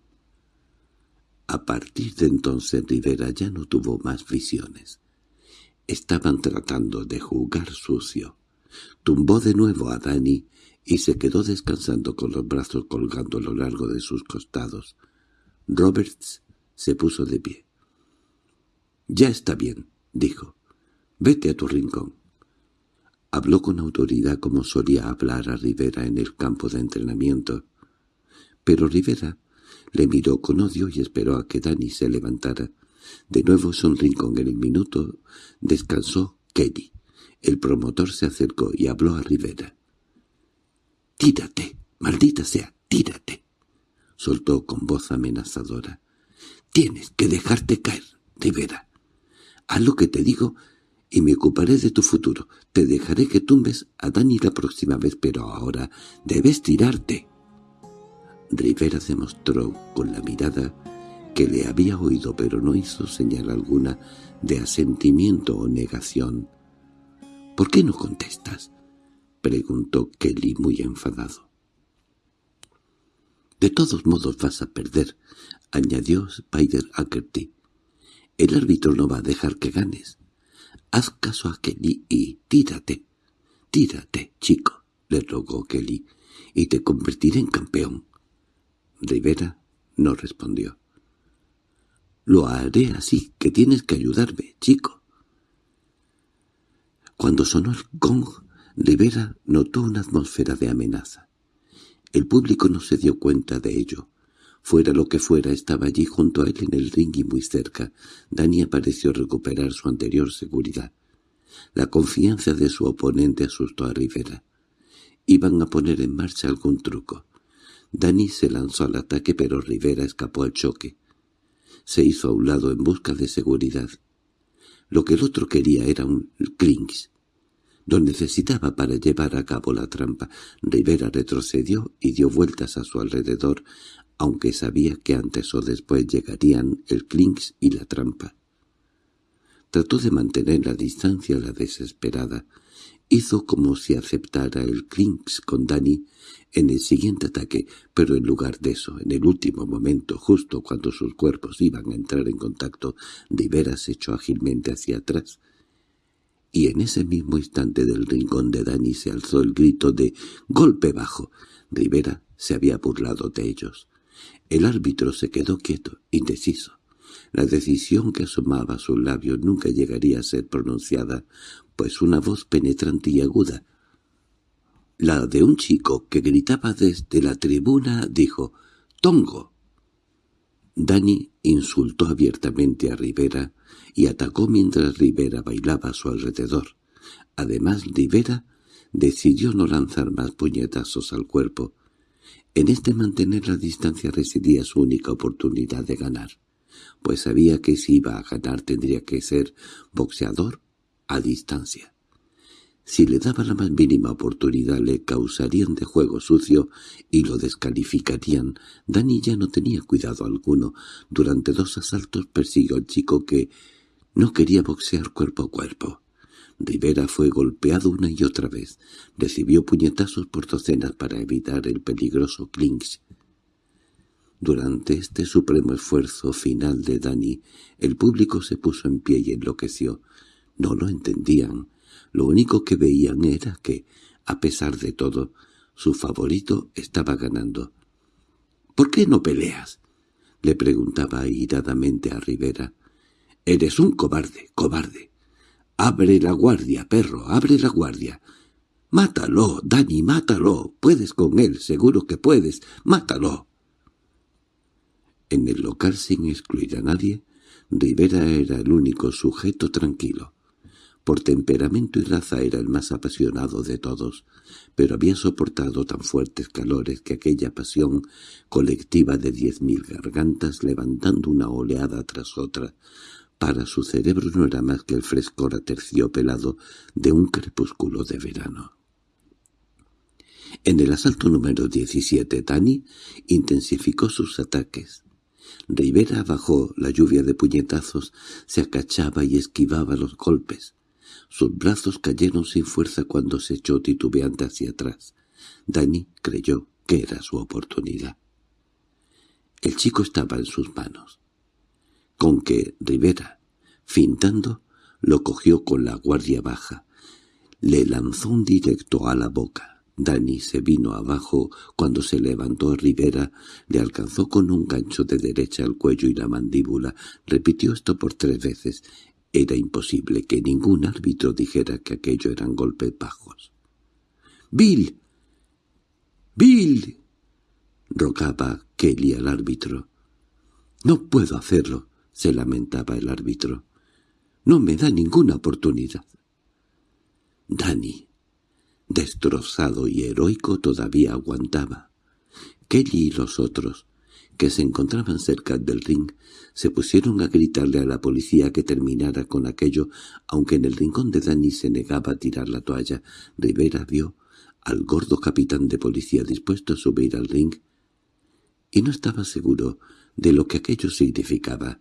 Speaker 1: A partir de entonces Rivera ya no tuvo más visiones. Estaban tratando de jugar sucio. Tumbó de nuevo a Dani y se quedó descansando con los brazos colgando a lo largo de sus costados. Roberts se puso de pie. —Ya está bien —dijo—. Vete a tu rincón. Habló con autoridad como solía hablar a Rivera en el campo de entrenamiento. Pero Rivera le miró con odio y esperó a que Dani se levantara. De nuevo un rincón en el minuto descansó Kelly. El promotor se acercó y habló a Rivera. —¡Tírate! ¡Maldita sea! ¡Tírate! —soltó con voz amenazadora. —Tienes que dejarte caer, Rivera. Haz lo que te digo y me ocuparé de tu futuro. Te dejaré que tumbes a Dani la próxima vez, pero ahora debes tirarte. Rivera demostró con la mirada que le había oído, pero no hizo señal alguna de asentimiento o negación. —¿Por qué no contestas? —preguntó Kelly muy enfadado. —De todos modos vas a perder —añadió Spider Ackerty. —El árbitro no va a dejar que ganes. Haz caso a Kelly y tírate. —Tírate, chico —le rogó Kelly—, y te convertiré en campeón. Rivera no respondió. —Lo haré así, que tienes que ayudarme, chico. Cuando sonó el gong, Rivera notó una atmósfera de amenaza. El público no se dio cuenta de ello. Fuera lo que fuera, estaba allí junto a él en el ring y muy cerca. Dani pareció recuperar su anterior seguridad. La confianza de su oponente asustó a Rivera. Iban a poner en marcha algún truco. Dani se lanzó al ataque pero Rivera escapó al choque. Se hizo a un lado en busca de seguridad. Lo que el otro quería era un clinks. Lo necesitaba para llevar a cabo la trampa. Rivera retrocedió y dio vueltas a su alrededor, aunque sabía que antes o después llegarían el clinks y la trampa. Trató de mantener la distancia la desesperada, Hizo como si aceptara el clinks con Dani en el siguiente ataque, pero en lugar de eso, en el último momento, justo cuando sus cuerpos iban a entrar en contacto, Rivera se echó ágilmente hacia atrás. Y en ese mismo instante del rincón de Dani se alzó el grito de «¡Golpe bajo!». Rivera se había burlado de ellos. El árbitro se quedó quieto, indeciso. La decisión que asomaba a sus labios nunca llegaría a ser pronunciada, pues una voz penetrante y aguda, la de un chico que gritaba desde la tribuna, dijo «¡Tongo!». Dani insultó abiertamente a Rivera y atacó mientras Rivera bailaba a su alrededor. Además, Rivera decidió no lanzar más puñetazos al cuerpo. En este mantener la distancia residía su única oportunidad de ganar, pues sabía que si iba a ganar tendría que ser boxeador a distancia. Si le daba la más mínima oportunidad le causarían de juego sucio y lo descalificarían. Dani ya no tenía cuidado alguno. Durante dos asaltos persiguió al chico que no quería boxear cuerpo a cuerpo. Rivera fue golpeado una y otra vez. Recibió puñetazos por docenas para evitar el peligroso clinch. Durante este supremo esfuerzo final de Dani, el público se puso en pie y enloqueció. No lo entendían. Lo único que veían era que, a pesar de todo, su favorito estaba ganando. —¿Por qué no peleas? —le preguntaba airadamente a Rivera. —Eres un cobarde, cobarde. —Abre la guardia, perro, abre la guardia. —Mátalo, Dani, mátalo. Puedes con él, seguro que puedes. ¡Mátalo! En el local, sin excluir a nadie, Rivera era el único sujeto tranquilo. Por temperamento y raza era el más apasionado de todos, pero había soportado tan fuertes calores que aquella pasión colectiva de diez mil gargantas levantando una oleada tras otra, para su cerebro no era más que el frescor aterciopelado de un crepúsculo de verano. En el asalto número 17 Tani intensificó sus ataques. Rivera bajó la lluvia de puñetazos, se acachaba y esquivaba los golpes. Sus brazos cayeron sin fuerza cuando se echó titubeante hacia atrás. Dani creyó que era su oportunidad. El chico estaba en sus manos. Con que Rivera, fintando, lo cogió con la guardia baja. Le lanzó un directo a la boca. Dani se vino abajo cuando se levantó Rivera, le alcanzó con un gancho de derecha al cuello y la mandíbula. Repitió esto por tres veces. Era imposible que ningún árbitro dijera que aquello eran golpes bajos. —¡Bill! —¡Bill! —rogaba Kelly al árbitro. —No puedo hacerlo —se lamentaba el árbitro. —No me da ninguna oportunidad. Dani, destrozado y heroico, todavía aguantaba. Kelly y los otros, que se encontraban cerca del ring, se pusieron a gritarle a la policía que terminara con aquello, aunque en el rincón de Dani se negaba a tirar la toalla. Rivera vio al gordo capitán de policía dispuesto a subir al ring, y no estaba seguro de lo que aquello significaba.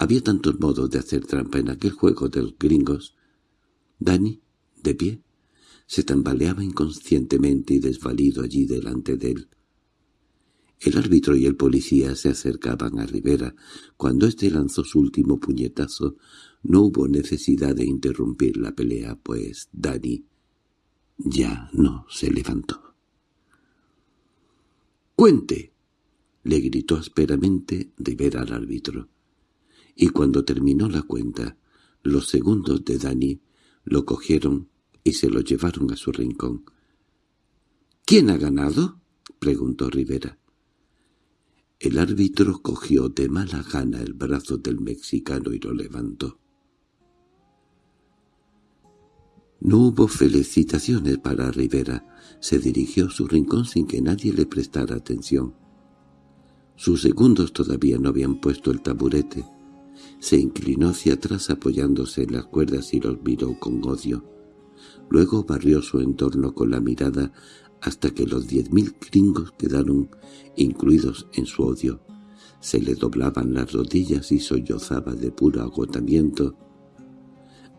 Speaker 1: Había tantos modos de hacer trampa en aquel juego de los gringos. Dani, de pie, se tambaleaba inconscientemente y desvalido allí delante de él. El árbitro y el policía se acercaban a Rivera. Cuando éste lanzó su último puñetazo, no hubo necesidad de interrumpir la pelea, pues Dani ya no se levantó. —¡Cuente! —le gritó ásperamente Rivera al árbitro. Y cuando terminó la cuenta, los segundos de Dani lo cogieron y se lo llevaron a su rincón. —¿Quién ha ganado? —preguntó Rivera. El árbitro cogió de mala gana el brazo del mexicano y lo levantó. No hubo felicitaciones para Rivera. Se dirigió a su rincón sin que nadie le prestara atención. Sus segundos todavía no habían puesto el taburete. Se inclinó hacia atrás apoyándose en las cuerdas y los miró con odio. Luego barrió su entorno con la mirada hasta que los diez mil gringos quedaron incluidos en su odio. Se le doblaban las rodillas y sollozaba de puro agotamiento.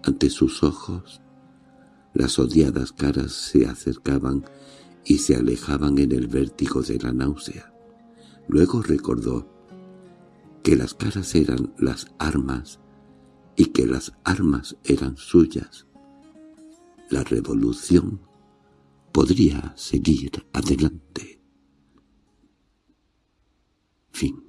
Speaker 1: Ante sus ojos, las odiadas caras se acercaban y se alejaban en el vértigo de la náusea. Luego recordó que las caras eran las armas y que las armas eran suyas. La revolución podría seguir adelante. Fin